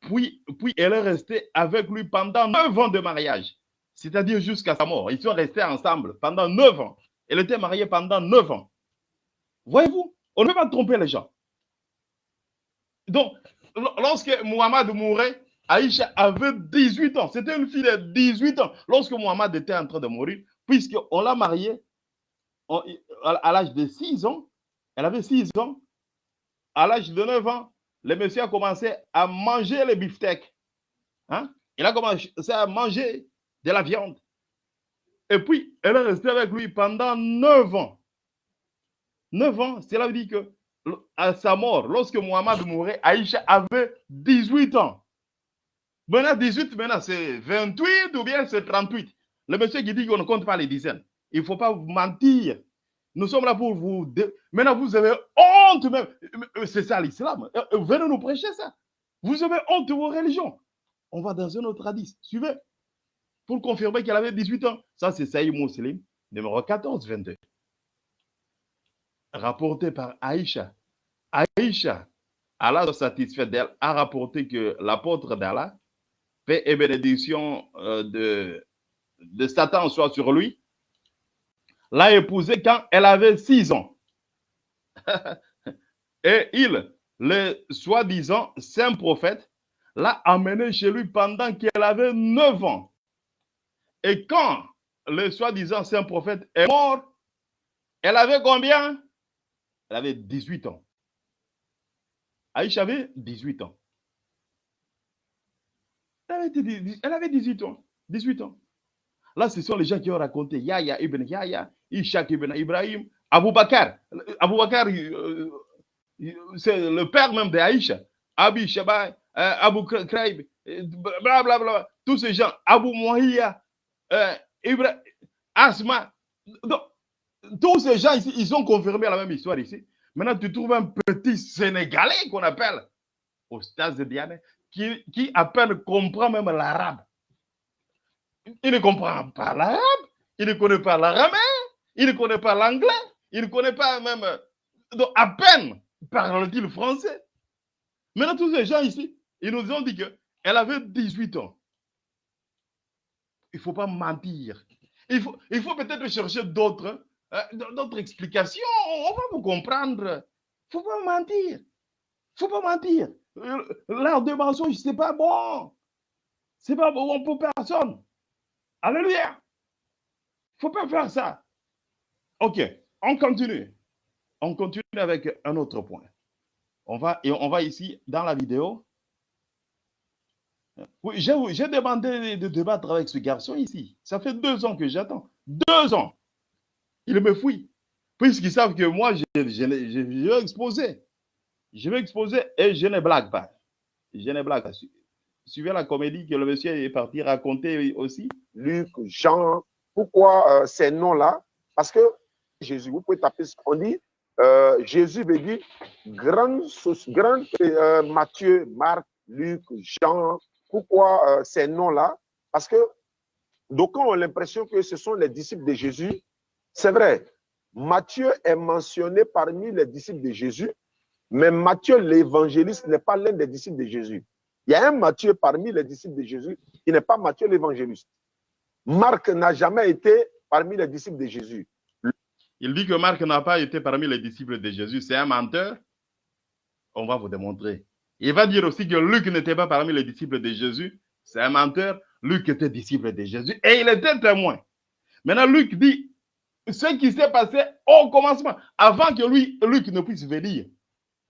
Puis, puis elle est restée avec lui pendant 9 ans de mariage. C'est-à-dire jusqu'à sa mort. Ils sont restés ensemble pendant 9 ans. Elle était mariée pendant 9 ans. Voyez-vous, on ne peut pas tromper les gens. Donc, lorsque Muhammad mourait, Aïcha avait 18 ans. C'était une fille de 18 ans. Lorsque Muhammad était en train de mourir, puisqu'on l'a mariée à l'âge de 6 ans, elle avait 6 ans. À l'âge de 9 ans, le monsieur a commencé à manger les beefsteaks. Hein? Il a commencé à manger de la viande. Et puis, elle est restée avec lui pendant 9 ans. 9 ans, cela veut dire que à sa mort, lorsque Muhammad mourait, Aïcha avait 18 ans. Maintenant, 18, maintenant, c'est 28 ou bien c'est 38. Le monsieur qui dit qu'on ne compte pas les dizaines. Il ne faut pas vous mentir. Nous sommes là pour vous. Maintenant, vous avez honte même. C'est ça l'islam. Euh, euh, venez nous prêcher ça. Vous avez honte de vos religions. On va dans un autre hadith. Suivez. Pour confirmer qu'elle avait 18 ans. Ça, c'est Saïd Muslim, numéro 14, 22. Rapporté par Aïcha. Aïcha, Allah satisfait d'elle, a rapporté que l'apôtre d'Allah, paix et bénédiction euh, de, de Satan soit sur lui, l'a épousée quand elle avait six ans. et il, le soi-disant saint prophète, l'a amenée chez lui pendant qu'elle avait neuf ans. Et quand le soi-disant saint prophète est mort, elle avait combien? Elle avait 18 ans. Aïcha avait 18 ans. Elle avait 18 ans. 18 ans. Là, ce sont les gens qui ont raconté Yahya ibn Yahya, Ishaq ibn Ibrahim, Abu Bakr. Abu Bakr, euh, c'est le père même d'Aïcha. Abi Shabai, euh, Abu Kraib, blablabla. Bla, tous ces gens, Abu Mouhiya, euh, Asma. Tous ces gens ici, ils ont confirmé la même histoire ici. Maintenant, tu trouves un petit Sénégalais qu'on appelle au stade de Diane, qui, qui à peine comprend même l'arabe. Il ne comprend pas l'arabe, il ne connaît pas l'arabe, il ne connaît pas l'anglais, il ne connaît pas même. Donc, à peine parle-t-il français. Maintenant, tous ces gens ici, ils nous ont dit qu'elle avait 18 ans. Il ne faut pas mentir. Il faut, il faut peut-être chercher d'autres euh, d'autres explications. On va vous comprendre. Faut pas mentir. Faut pas mentir. L'art de mensonge, ce n'est pas bon. Ce n'est pas bon pour personne. Alléluia. Faut pas faire ça. OK, on continue. On continue avec un autre point. On va, et on va ici dans la vidéo. Oui, j'ai demandé de débattre avec ce garçon ici. Ça fait deux ans que j'attends. Deux ans. Il me fouille. Puisqu'ils savent que moi, je, je, vais exposer. Je vais exposer et je ne blague pas. Je ne blague pas. Su- Suivez la comédie que le monsieur est parti raconter aussi. Luc, Jean. Pourquoi euh, ces noms-là? Parce que Jésus, vous pouvez taper, on dit, euh, Jésus veut dire grand, grand euh, Matthieu, Marc, Luc, Jean. Pourquoi ces noms-là? Parce que d'aucuns ont l'impression que ce sont les disciples de Jésus. C'est vrai, Matthieu est mentionné parmi les disciples de Jésus, mais Matthieu l'évangéliste n'est pas l'un des disciples de Jésus. Il y a un Matthieu parmi les disciples de Jésus qui n'est pas Matthieu l'évangéliste. Marc n'a jamais été parmi les disciples de Jésus. Il dit que Marc n'a pas été parmi les disciples de Jésus. C'est un menteur. On va vous démontrer. Il va dire aussi que Luc n'était pas parmi les disciples de Jésus. C'est un menteur. Luc était disciple de Jésus et il était témoin. Maintenant, Luc dit ce qui s'est passé au commencement, avant que lui, Luc ne puisse venir.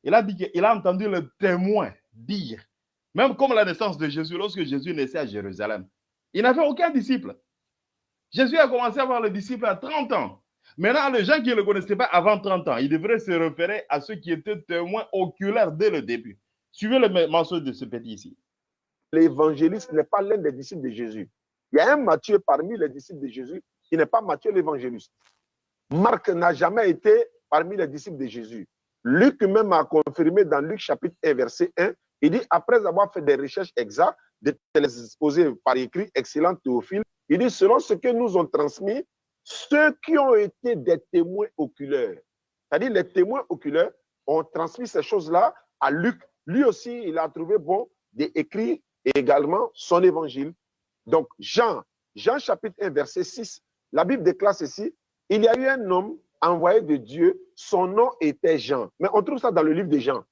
Il a dit qu'il a entendu le témoin dire, même comme la naissance de Jésus, lorsque Jésus naissait à Jérusalem, il n'avait aucun disciple. Jésus a commencé à avoir le disciple à 30 ans. Maintenant, les gens qui ne le connaissaient pas avant 30 ans, ils devraient se référer à ceux qui étaient témoins oculaires dès le début. Suivez le mensonge de ce petit ici. L'évangéliste n'est pas l'un des disciples de Jésus. Il y a un Matthieu parmi les disciples de Jésus qui n'est pas Matthieu l'évangéliste. Marc n'a jamais été parmi les disciples de Jésus. Luc même a confirmé dans Luc chapitre 1, verset 1, il dit, après avoir fait des recherches exactes, de les exposer par écrit, excellent Théophile, il dit, selon ce que nous ont transmis, ceux qui ont été des témoins oculaires, c'est-à-dire les témoins oculaires ont transmis ces choses-là à Luc. Lui aussi, il a trouvé bon d'écrire également son évangile. Donc, Jean, Jean chapitre 1, verset 6, la Bible déclare ceci, il y a eu un homme envoyé de Dieu, son nom était Jean. Mais on trouve ça dans le livre de Jean.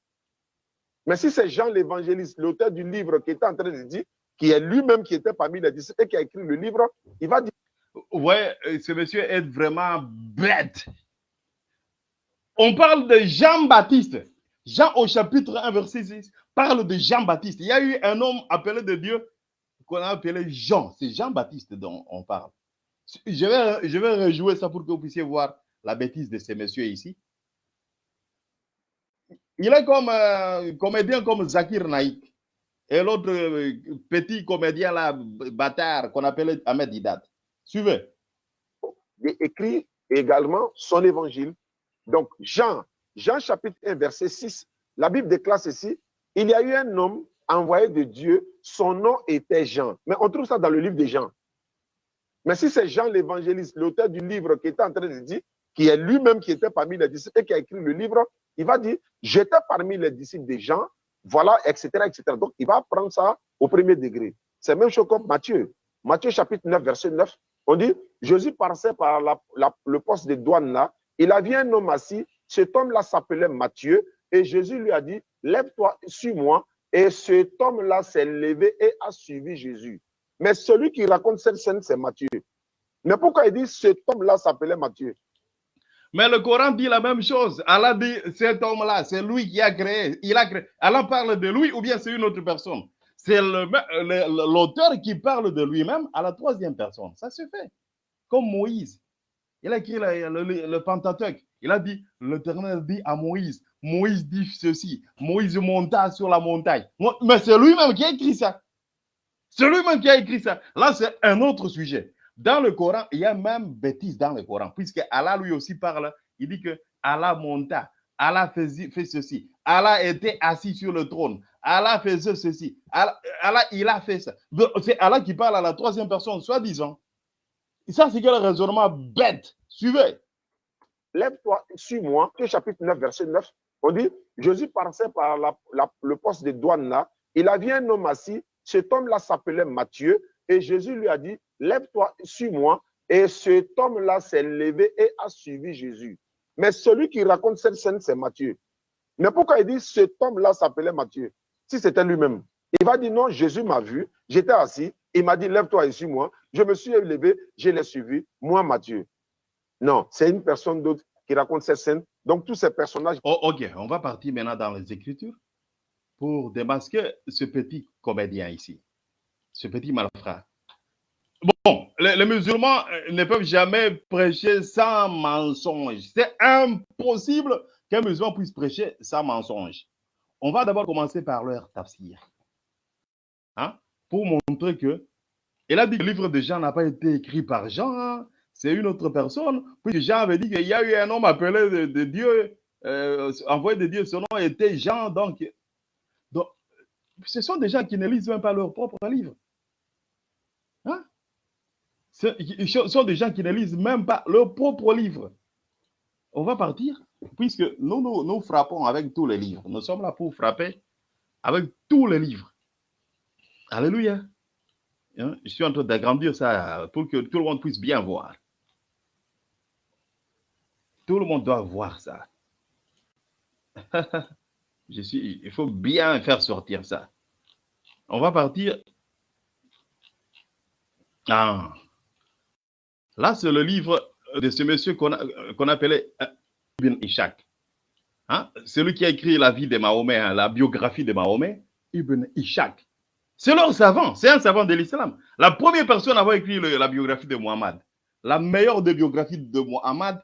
Mais si c'est Jean l'évangéliste, l'auteur du livre qui était en train de dire, qui est lui-même qui était parmi les disciples et qui a écrit le livre, il va dire Ouais, euh, ce monsieur est vraiment bête. On parle de Jean-Baptiste. Jean au chapitre 1, verset 6, parle de Jean-Baptiste. Il y a eu un homme appelé de Dieu qu'on a appelé Jean. C'est Jean-Baptiste dont on parle. Je vais, rejouer ça pour que vous puissiez voir la bêtise de ces messieurs ici. Il est comme un comédien comme Zakir Naïk et l'autre euh, petit comédien là, bâtard qu'on appelait Ahmed Didat. Suivez. écrit également son évangile. Donc, Jean, Jean chapitre 1, verset 6, la Bible déclare ceci, il y a eu un homme envoyé de Dieu, son nom était Jean. Mais on trouve ça dans le livre de Jean. Mais si c'est Jean l'évangéliste, l'auteur du livre qui était en train de dire, qui est lui-même qui était parmi les disciples et qui a écrit le livre, il va dire, j'étais parmi les disciples de Jean, voilà, etc., etc. Donc, il va prendre ça au premier degré. C'est même chose comme Matthieu. Matthieu chapitre 9, verset 9, on dit, Jésus passait par le poste de douane là, il a vu un homme assis, cet homme-là s'appelait Matthieu, et Jésus lui a dit, lève-toi, suis-moi, et cet homme-là s'est levé et a suivi Jésus. Mais celui qui raconte cette scène, c'est Matthieu. Mais pourquoi il dit cet homme-là s'appelait Matthieu? Mais le Coran dit la même chose. Allah dit cet homme-là, c'est lui qui a créé. Il a créé. Allah parle de lui ou bien c'est une autre personne? C'est l'auteur qui parle de lui-même à la troisième personne. Ça se fait. Comme Moïse. Il a écrit le, le, le Pentateuque. Il a dit, l'Éternel dit à Moïse, Moïse dit ceci, Moïse monta sur la montagne. Mais c'est lui-même qui a écrit ça. C'est lui-même qui a écrit ça. Là, c'est un autre sujet. Dans le Coran, il y a même bêtise dans le Coran, puisque Allah lui aussi parle. Il dit que Allah monta, Allah faisait, fait ceci, Allah était assis sur le trône, Allah faisait ceci, Allah, il a fait ça. C'est Allah qui parle à la troisième personne, soi-disant. Ça, c'est quel raisonnement bête. Suivez. Lève-toi, suis-moi. Chapitre 9, verset 9. On dit, Jésus passait par le poste de douane là. Il a vu un homme assis. Cet homme-là s'appelait Matthieu. Et Jésus lui a dit, lève-toi, suis-moi. Et cet homme-là s'est levé et a suivi Jésus. Mais celui qui raconte cette scène, c'est Matthieu. Mais pourquoi il dit, cet homme-là s'appelait Matthieu? Si c'était lui-même. Il va dire, non, Jésus m'a vu. J'étais assis. Il m'a dit, lève-toi et suis-moi. Je me suis levé, je l'ai suivi. Moi, Matthieu. Non, c'est une personne d'autre qui raconte cette scène. Donc, tous ces personnages. Oh, ok, on va partir maintenant dans les Écritures pour démasquer ce petit comédien ici. ce petit malfrat. Bon, les, musulmans euh, ne peuvent jamais prêcher sans mensonge. C'est impossible qu'un musulman puisse prêcher sans mensonge. On va d'abord commencer par leur tafsir. Hein, pour montrer que, dit que le livre de Jean n'a pas été écrit par Jean, hein. c'est une autre personne. Puis Jean avait dit qu'il y a eu un homme appelé de, Dieu, euh, envoyé de Dieu, son nom était Jean. Donc, ce sont des gens qui ne lisent même pas leur propre livre. Hein? Ce sont des gens qui ne lisent même pas leur propre livre. On va partir, puisque nous, nous, nous frappons avec tous les livres. Nous sommes là pour frapper avec tous les livres. Alléluia. Hein? Je suis en train d'agrandir ça pour que tout le monde puisse bien voir. Tout le monde doit voir ça. Il faut bien faire sortir ça. On va partir. Ah. Là, c'est le livre de ce monsieur qu'on appelait euh, Ibn Ishaq. Hein? Celui qui a écrit la vie de Mahomet, hein, la biographie de Mahomet, Ibn Ishaq. C'est leur savant, c'est un savant de l'islam. La première personne à avoir écrit la biographie de Muhammad, la meilleure des biographies de Muhammad,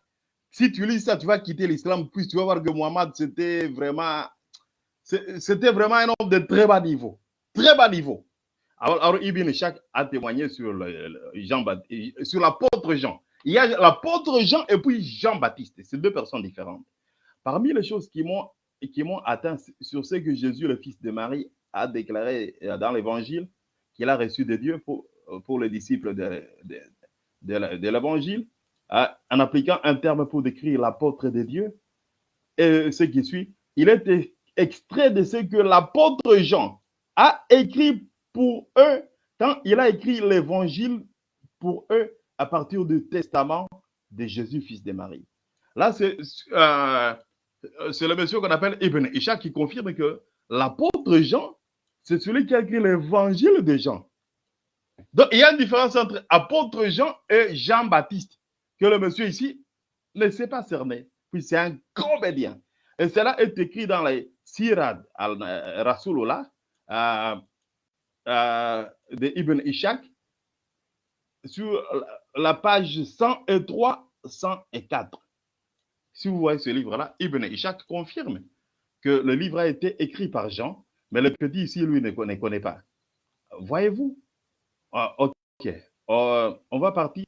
si tu lis ça, tu vas quitter l'islam, puis tu vas voir que Muhammad, c'était vraiment, c'était vraiment un homme de très bas niveau. Très bas niveau. Alors, Ibn Ishaq a témoigné sur, l'apôtre Jean. Il y a l'apôtre Jean et puis Jean-Baptiste. C'est deux personnes différentes. Parmi les choses qui m'ont qui m'ont atteint sur ce que Jésus, le fils de Marie, a déclaré dans l'évangile qu'il a reçu de Dieu pour, pour les disciples de, de, l'évangile, en appliquant un terme pour décrire l'apôtre de Dieu. Et ce qui suit, il est extrait de ce que l'apôtre Jean a écrit pour eux quand il a écrit l'évangile pour eux à partir du testament de Jésus, fils de Marie. Là, c'est euh, le monsieur qu'on appelle Ibn Isha qui confirme que l'apôtre Jean, c'est celui qui a écrit l'évangile de Jean. Donc, il y a une différence entre apôtre Jean et Jean-Baptiste, que le monsieur ici ne sait pas cerner. Puis c'est un comédien. Et cela est écrit dans les Sirad al-Rasulullah, euh, euh, de Ibn Ishaq, sur la page 103, 104. Si vous voyez ce livre-là, Ibn Ishaq confirme que le livre a été écrit par Jean, mais le petit ici, lui, ne connaît, pas. Voyez-vous? Ah, Ok. Euh, on va partir.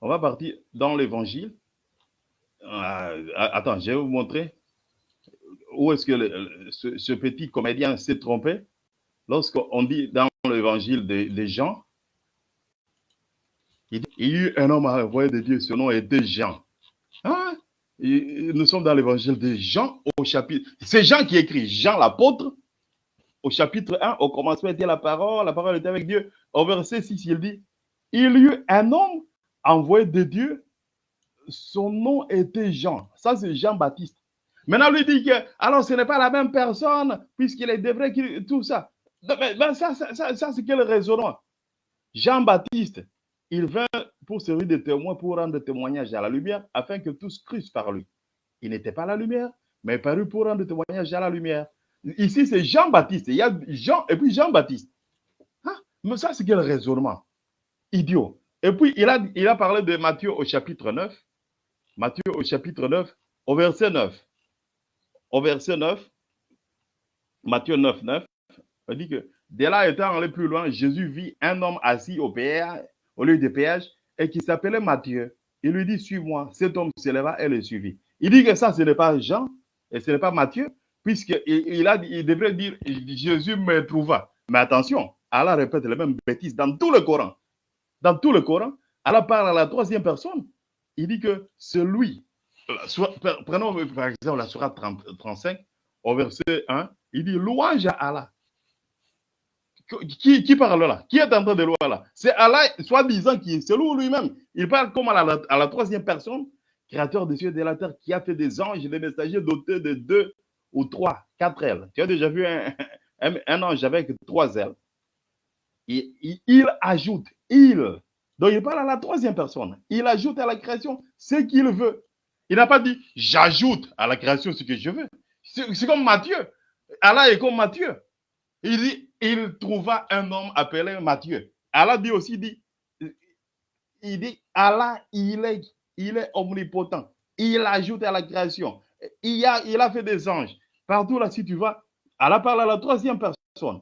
On va partir dans l'évangile. Attends, je vais vous montrer où est-ce que ce, petit comédien s'est trompé lorsqu'on dit dans l'évangile de, Jean, il, y a eu un homme envoyé de Dieu, son nom était Jean. Hein? nous sommes dans l'évangile de Jean au chapitre. C'est Jean qui écrit, Jean l'apôtre, au chapitre 1, au commencement était la parole, la parole était avec Dieu. Au verset 6, il dit, il y eut un homme envoyé de Dieu, son nom était Jean. Ça, c'est Jean-Baptiste. Maintenant, lui dit que, alors ce n'est pas la même personne, puisqu'il est vrai qu'il tout ça. Ben, ça, ça, ça, c'est quel raisonnement Jean-Baptiste, il vint pour servir de témoin, pour rendre témoignage à la lumière, afin que tous crussent par lui. Il n'était pas la lumière, mais paru pour rendre témoignage à la lumière. Ici, c'est Jean-Baptiste. Il y a Jean et puis Jean-Baptiste. Hein? Mais ça, c'est quel raisonnement Idiot. Et puis, il a, il a parlé de Matthieu au chapitre 9. Matthieu au chapitre 9, au verset 9 au verset 9, Matthieu 9, 9, on dit que dès là, étant allé plus loin, Jésus vit un homme assis au, au lieu de péage et qui s'appelait Matthieu. Il lui dit, suis-moi. Cet homme se leva et le suivit. Il dit que ça, ce n'est pas Jean et ce n'est pas Matthieu, puisqu'il devrait dire, Jésus me trouva. Mais attention, Allah répète les mêmes bêtises dans tout le Coran. Dans tout le Coran, Allah parle à la troisième personne. Il dit que celui prenons par exemple la Surah 35, au verset 1, il dit louange à Allah. Qui, parle là? Qui est en train de louer là? C'est Allah, soi-disant, qui se loue lui-même. Il parle comme à la, troisième personne, créateur des cieux et de la terre, qui a fait des anges des messagers dotés de deux ou trois, quatre ailes. Tu as déjà vu un, ange avec trois ailes. il, il ajoute, il. Donc il parle à la troisième personne. Il ajoute à la création ce qu'il veut. Il n'a pas dit j'ajoute à la création ce que je veux. C'est comme Matthieu. Allah est comme Matthieu. Il dit, il trouva un homme appelé Matthieu. Allah dit aussi, dit, il dit, Allah, il est, il est omnipotent. Il ajoute à la création. Il a, il a fait des anges. Partout là, si tu vas, Allah parle à la troisième personne.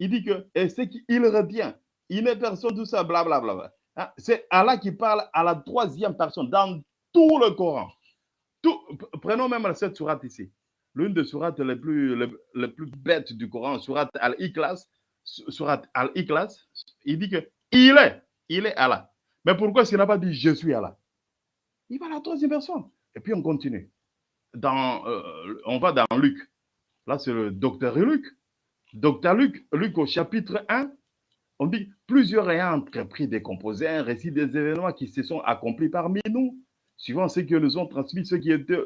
Il dit que, et c'est qu'il retient. Il n'est personne, tout ça, blablabla. Bla, bla. Hein, C'est Allah qui parle à la troisième personne dans tout le Coran. Prenons même cette sourate ici. L'une des sourates les plus, bêtes du Coran, sourate Al-Ikhlas, sourate Al-Ikhlas, il dit que il est, il est Allah. Mais pourquoi s'il n'a pas dit je suis Allah? Il va à la troisième personne. Et puis on continue. Euh, on va dans Luc. Là, c'est le docteur Luc. Docteur Luc, Luc au chapitre 1, on dit plusieurs ayant entrepris des composés, un récit des événements qui se sont accomplis parmi nous, suivant ce que nous ont transmis ceux qui étaient,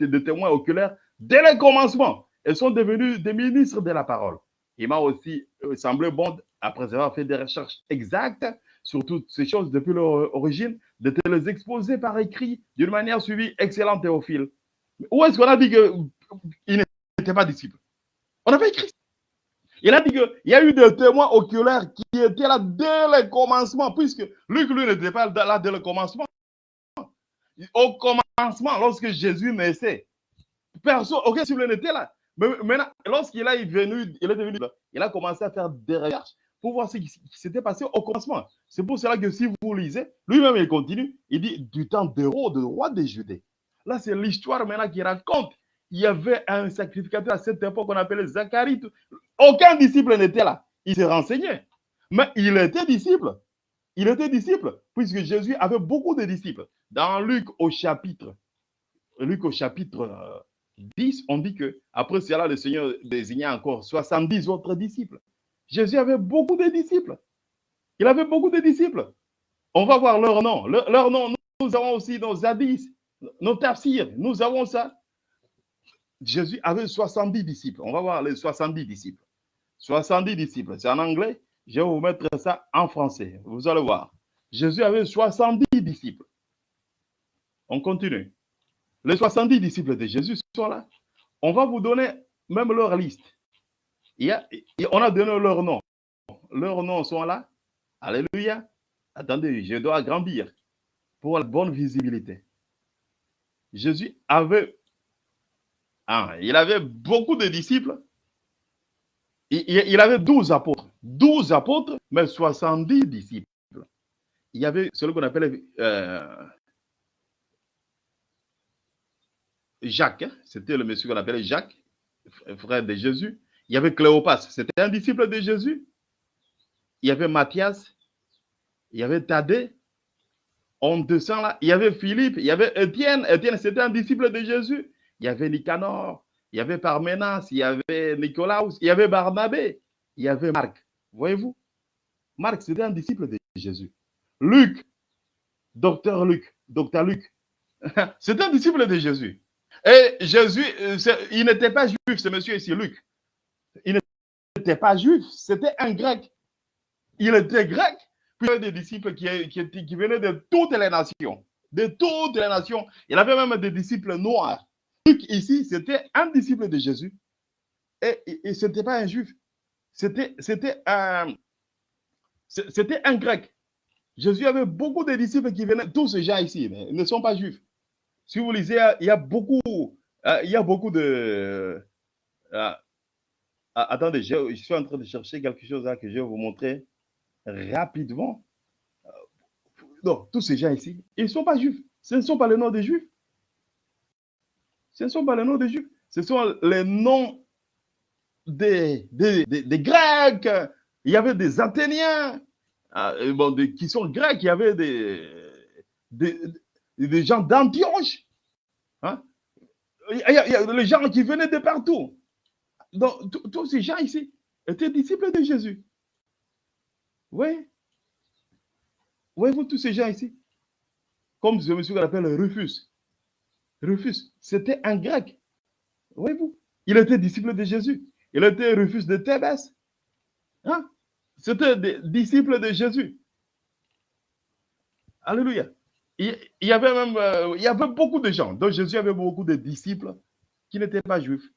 des témoins oculaires dès le commencement et sont devenus des ministres de la parole. Il m'a aussi euh, semblé bon, après avoir fait des recherches exactes sur toutes ces choses depuis leur origine, de te les exposer par écrit d'une manière suivie excellente Théophile. Où est-ce qu'on a dit qu'il n'était pas disciple? On n'a pas écrit. Il a dit qu'il y a eu des témoins oculaires qui étaient là dès le commencement, puisque Luc, lui, n'était pas là dès le commencement. Au commencement, lorsque Jésus naissait, personne, aucun disciple n'était là. Mais maintenant, lorsqu'il est venu, il est venu, il a commencé à faire des recherches pour voir ce qui, s'était passé au commencement. C'est pour cela que si vous lisez, lui-même, il continue, il dit du temps d'Héros, de roi des Judées. Là, c'est l'histoire maintenant qui raconte. Il y avait un sacrificateur à cette époque qu'on appelait Zacharie. Aucun disciple n'était là. Il s'est renseigné. Mais il était disciple. Il était disciple, puisque Jésus avait beaucoup de disciples. Dans Luc au chapitre, Luc au chapitre 10, on dit que après cela, le Seigneur désignait encore 70 autres disciples. Jésus avait beaucoup de disciples. Il avait beaucoup de disciples. On va voir leur nom. Leur, leur nom, nous avons aussi nos zadis, nos tafsirs. Nous avons ça. Jésus avait 70 disciples. On va voir les 70 disciples. 70 disciples. C'est en anglais. Je vais vous mettre ça en français. Vous allez voir. Jésus avait 70 disciples. On continue. Les 70 disciples de Jésus sont là. On va vous donner même leur liste. Il y on a donné leur nom. Leurs noms sont là. Alléluia. Attendez, je dois grandir pour la bonne visibilité. Jésus avait, ah, il avait beaucoup de disciples. Il, avait 12 apôtres. 12 apôtres, mais 70 disciples. Il y avait celui qu'on appelait euh, Jacques, hein. c'était le monsieur qu'on appelait Jacques, frère de Jésus. Il y avait Cléopas, c'était un disciple de Jésus. Il y avait Matthias, il y avait Thaddée. On descend là. Il y avait Philippe, il y avait Étienne. Étienne, c'était un disciple de Jésus. Il y avait Nicanor, il y avait Parménas, il y avait Nicolaus, il y avait Barnabé, il y avait Marc. Voyez-vous Marc, c'était un disciple de Jésus. Luc, docteur Luc, docteur Luc, c'était un disciple de Jésus. Et Jésus, il n'était pas juif, ce monsieur ici, Luc. Il n'était pas juif, c'était un grec. Il était grec, puis il y avait des disciples qui, venaient de toutes les nations. De toutes les nations. Il avait même des disciples noirs. Luc, ici, c'était un disciple de Jésus. Et, ce n'était pas un juif. C'était un, un grec. Jésus avait beaucoup de disciples qui venaient, tous ces gens ici, ils ne sont pas juifs. Si vous lisez, il y a beaucoup, il y a beaucoup de. Euh, attendez, je, suis en train de chercher quelque chose là que je vais vous montrer rapidement. Non, tous ces gens ici, ils ne sont pas juifs. Ce ne sont pas les noms des juifs. Ce ne sont pas les noms des juifs. Ce sont les noms des, des, des, Grecs. Il y avait des Athéniens euh, bon, qui sont grecs. Il y avait des, des, gens d'Antioche. Hein? Les gens qui venaient de partout. Donc, tous ces gens ici étaient disciples de Jésus. Oui. Voyez-vous tous ces gens ici? Comme ce monsieur qu'on appelle Rufus. Rufus, c'était un grec. Voyez-vous? Il était disciple de Jésus. Il était Rufus de Thébès. Hein? C'était des disciples de Jésus. Alléluia. Il, y avait même euh, il y avait beaucoup de gens. Donc Jésus avait beaucoup de disciples qui n'étaient pas juifs.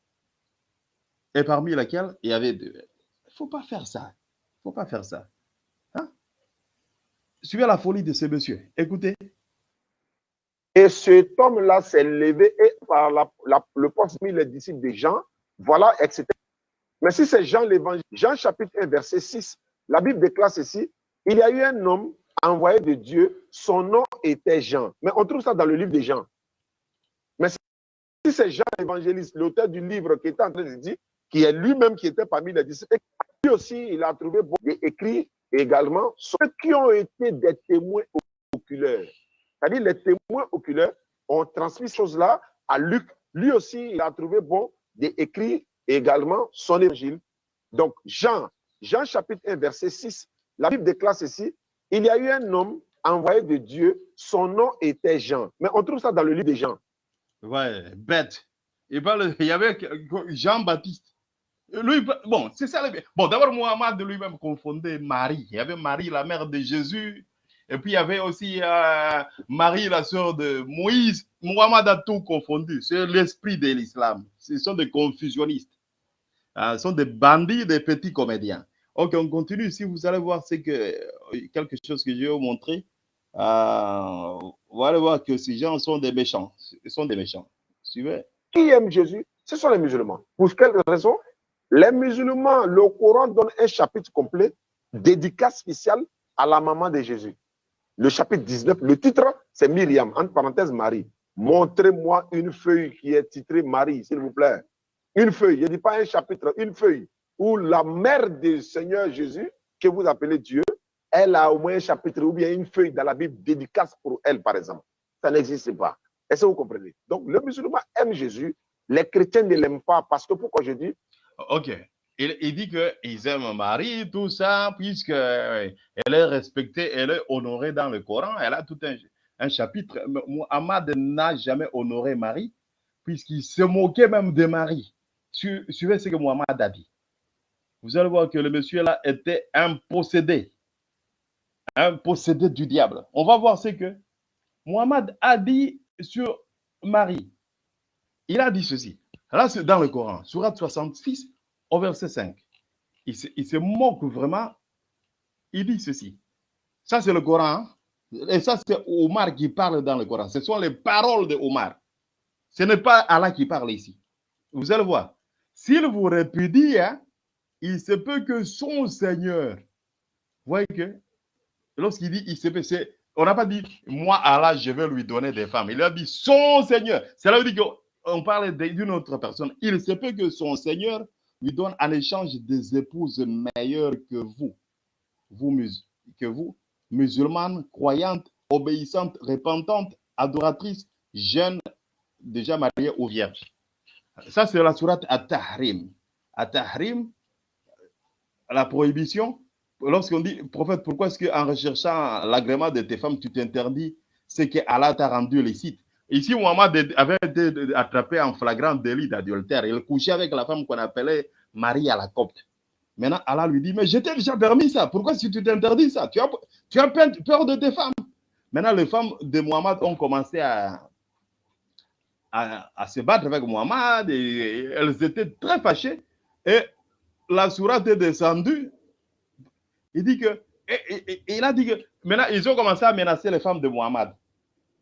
Et parmi lesquels il y avait de, Il ne faut pas faire ça. Il ne faut pas faire ça. Hein? Suivez la folie de ce monsieur. Écoutez. Et cet homme-là s'est levé et par le poste mis les disciples de Jean, voilà, etc. Mais si c'est Jean l'évangile, Jean chapitre 1, verset 6, la Bible déclare ceci, il y a eu un homme envoyé de Dieu, son nom était Jean. Mais on trouve ça dans le livre de Jean. Mais si c'est Jean l'évangéliste, l'auteur du livre qui est en train de dire, qui est lui-même qui était parmi les disciples, lui aussi, il a trouvé bon écrit également ceux qui ont été des témoins oculaires. C'est-à-dire les témoins oculaires ont transmis ces choses-là à Luc. Lui aussi, il a trouvé bon d'écrire également son évangile. Donc, Jean, Jean chapitre 1, verset 6, la Bible déclare ceci, il y a eu un homme envoyé de Dieu, son nom était Jean. Mais on trouve ça dans le livre de Jean. Ouais, bête. Il, y avait Jean-Baptiste. Lui, bon, c'est ça. Bon, d'abord, Mohamed lui-même confondait Marie. Il y avait Marie, la mère de Jésus. Et puis, il y avait aussi euh, Marie, la sœur de Moïse. Mohamed a tout confondu. C'est l'esprit de l'islam. Ce sont des confusionnistes. Euh, ce sont des bandits, des petits comédiens. Ok, on continue. Si vous allez voir, c'est que euh, quelque chose que je vais vous montrer. Euh, vous allez voir que ces gens sont des méchants. Ils sont des méchants. Suivez. Qui aime Jésus? Ce sont les musulmans. Pour quelle raison? Les musulmans, le Coran donne un chapitre complet, dédicace spéciale à la maman de Jésus. Le chapitre 19, le titre, c'est Myriam, entre parenthèses Marie. Montrez-moi une feuille qui est titrée Marie, s'il vous plaît. Une feuille, je ne dis pas un chapitre, une feuille où la mère du Seigneur Jésus, que vous appelez Dieu, elle a au moins un chapitre ou bien une feuille dans la Bible dédicace pour elle, par exemple. Ça n'existe pas. Est-ce que vous comprenez? Donc, le musulman aime Jésus, les chrétiens ne l'aiment pas parce que pourquoi je dis? Ok. Il, dit qu'ils aiment Marie, tout ça, puisqu'elle est respectée, elle est honorée dans le Coran. Elle a tout un, un chapitre. Muhammad n'a jamais honoré Marie, puisqu'il se moquait même de Marie. Suivez ce que Muhammad a dit? Vous allez voir que le monsieur là était un possédé. Un possédé du diable. On va voir ce que Muhammad a dit sur Marie. Il a dit ceci. Là, c'est dans le Coran, surat 66, au verset 5. Il se, moque vraiment. Il dit ceci. Ça, c'est le Coran. Hein. Et ça, c'est Omar qui parle dans le Coran. Ce sont les paroles de Omar. Ce n'est pas Allah qui parle ici. Vous allez voir. S'il vous répudie, hein, il se peut que son Seigneur, vous voyez que lorsqu'il dit il se peut, on n'a pas dit moi Allah, je vais lui donner des femmes. Il a dit son Seigneur. Cela veut dire qu'on parle d'une autre personne. Il se peut que son Seigneur lui donne en échange des épouses meilleures que vous, vous que vous, musulmanes, croyantes, obéissantes, repentantes, adoratrices, jeunes, déjà mariées ou vierges. Ça, c'est la sourate At-Tahrim. At-Tahrim, la prohibition, lorsqu'on dit, prophète, pourquoi est-ce qu'en recherchant l'agrément de tes femmes, tu t'interdis ce que Allah t'a rendu licite? Ici, Muhammad avait été attrapé en flagrant délit d'adultère. Il couchait avec la femme qu'on appelait Marie à la copte. Maintenant, Allah lui dit, mais je t'ai déjà permis ça. Pourquoi si tu t'interdis ça? Tu as, peur de tes femmes. Maintenant, les femmes de Muhammad ont commencé à, se battre avec Muhammad elles étaient très fâchées. Et la sourate est descendue, il dit que, il a dit que, maintenant, ils ont commencé à menacer les femmes de Muhammad.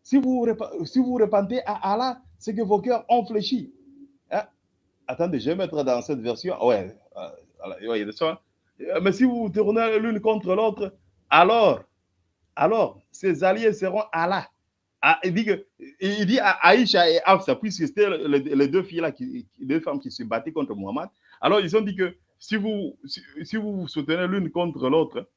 Si vous, si vous repentez à Allah, c'est que vos cœurs ont fléchi. Hein? Attendez, je vais mettre dans cette version. Ouais, ouais mais si vous tournez l'une contre l'autre, alors, alors, ces alliés seront Allah. Ah, il dit que, il dit à Aïcha et Afsa, puisque c'était les, deux filles là, les deux femmes qui se battaient contre Muhammad. Alors ils ont dit que si vous, si, vous vous soutenez l'une contre l'autre,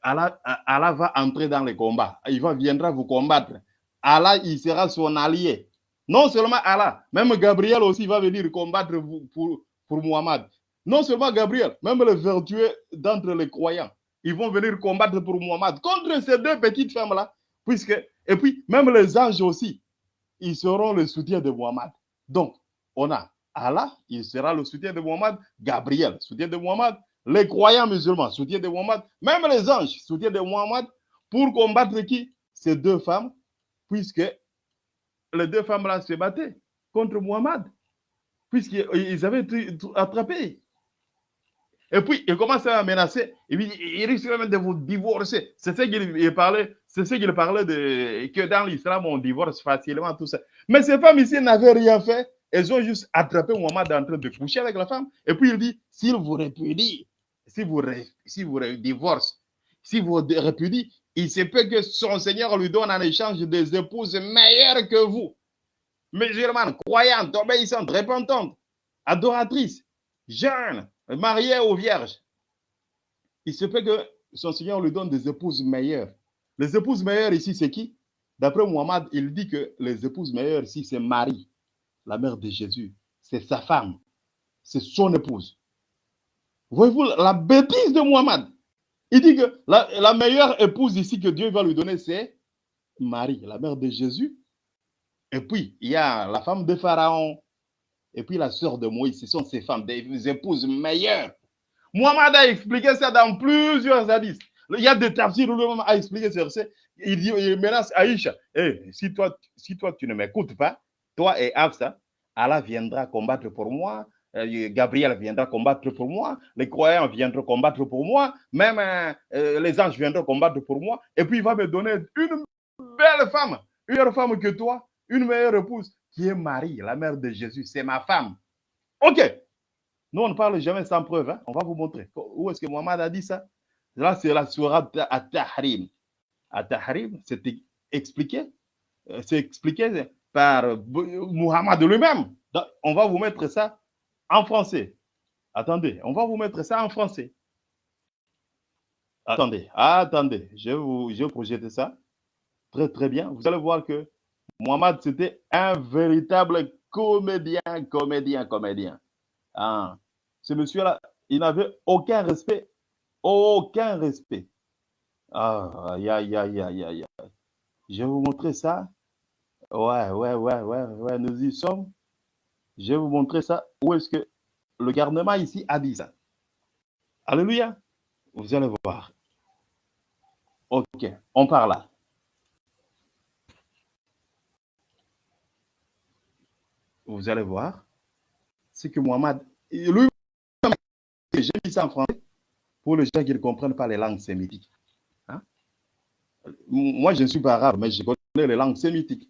Allah, Allah, va entrer dans les combats. Il va, viendra vous combattre. Allah, il sera son allié. Non seulement Allah, même Gabriel aussi va venir combattre pour, pour Muhammad. Non seulement Gabriel, même les vertueux d'entre les croyants, ils vont venir combattre pour Muhammad contre ces deux petites femmes-là. Puisque, et puis, même les anges aussi, ils seront le soutien de Muhammad. Donc, on a Allah, il sera le soutien de Muhammad, Gabriel, soutien de Muhammad, les croyants musulmans, soutien de Muhammad, même les anges, soutien de Muhammad, pour combattre qui? Ces deux femmes, puisque les deux femmes-là se battaient contre Muhammad, puisqu'ils avaient été attrapés. Et puis, il commence à menacer. Et puis, il risque même de vous divorcer. C'est ce qu'il parlait, c'est ce qu'il parlait de, que dans l'islam, on divorce facilement, tout ça. Mais ces femmes ici n'avaient rien fait. Elles ont juste attrapé Mohamed en train de coucher avec la femme. Et puis, il dit, s'il vous répudie, si vous, si vous divorce, si vous répudie, il se peut que son Seigneur lui donne en échange des épouses meilleures que vous. Musulmanes, croyantes, obéissantes, repentantes, adoratrices, jeunes, mariées aux vierges. Il se peut que son Seigneur lui donne des épouses meilleures. Les épouses meilleures ici, c'est qui? D'après Muhammad, il dit que les épouses meilleures ici, c'est Marie, la mère de Jésus. C'est sa femme. C'est son épouse. Voyez-vous la bêtise de Muhammad Il dit que la, meilleure épouse ici que Dieu va lui donner, c'est Marie, la mère de Jésus. Et puis, il y a la femme de Pharaon. Et puis, la sœur de Moïse. Ce sont ces femmes, des épouses meilleures. Muhammad a expliqué ça dans plusieurs hadiths. Il y a des tafsirs où lui-même a expliqué ce verset. Il dit, il menace Aïcha. Eh, si, toi, si toi, tu ne m'écoutes pas, toi et Afsa, Allah viendra combattre pour moi. Gabriel viendra combattre pour moi, les croyants viendront combattre pour moi, même euh, les anges viendront combattre pour moi, et puis il va me donner une belle femme, une meilleure femme que toi, une meilleure épouse, qui est Marie, la mère de Jésus, c'est ma femme. Ok, nous on ne parle jamais sans preuve, hein? on va vous montrer. Où est-ce que Mohamed a dit ça? Là, c'est la sourate à Tahrim. À Tahrim, c'est expliqué, c'est expliqué par Muhammad lui-même. On va vous mettre ça en français. Attendez, on va vous mettre ça en français. Attendez, attendez, je vais vous je vais projeter ça. Très, très bien. Vous allez voir que Mohamed, c'était un véritable comédien, comédien, comédien. Ah, ce monsieur-là, il n'avait aucun respect, aucun respect. Ah, aïe, aïe, aïe, aïe, aïe. Je vais vous montrer ça. Ouais, ouais, ouais, ouais, ouais, nous y sommes. Je vais vous montrer ça. Où est-ce que le garnement ici a dit ça Alléluia. Vous allez voir. Ok, on part là. Vous allez voir. C'est que Mohamed, lui, j'ai mis ça en français pour les gens qui ne comprennent pas les langues sémitiques. Hein? Moi, je ne suis pas arabe, mais je connais les langues sémitiques.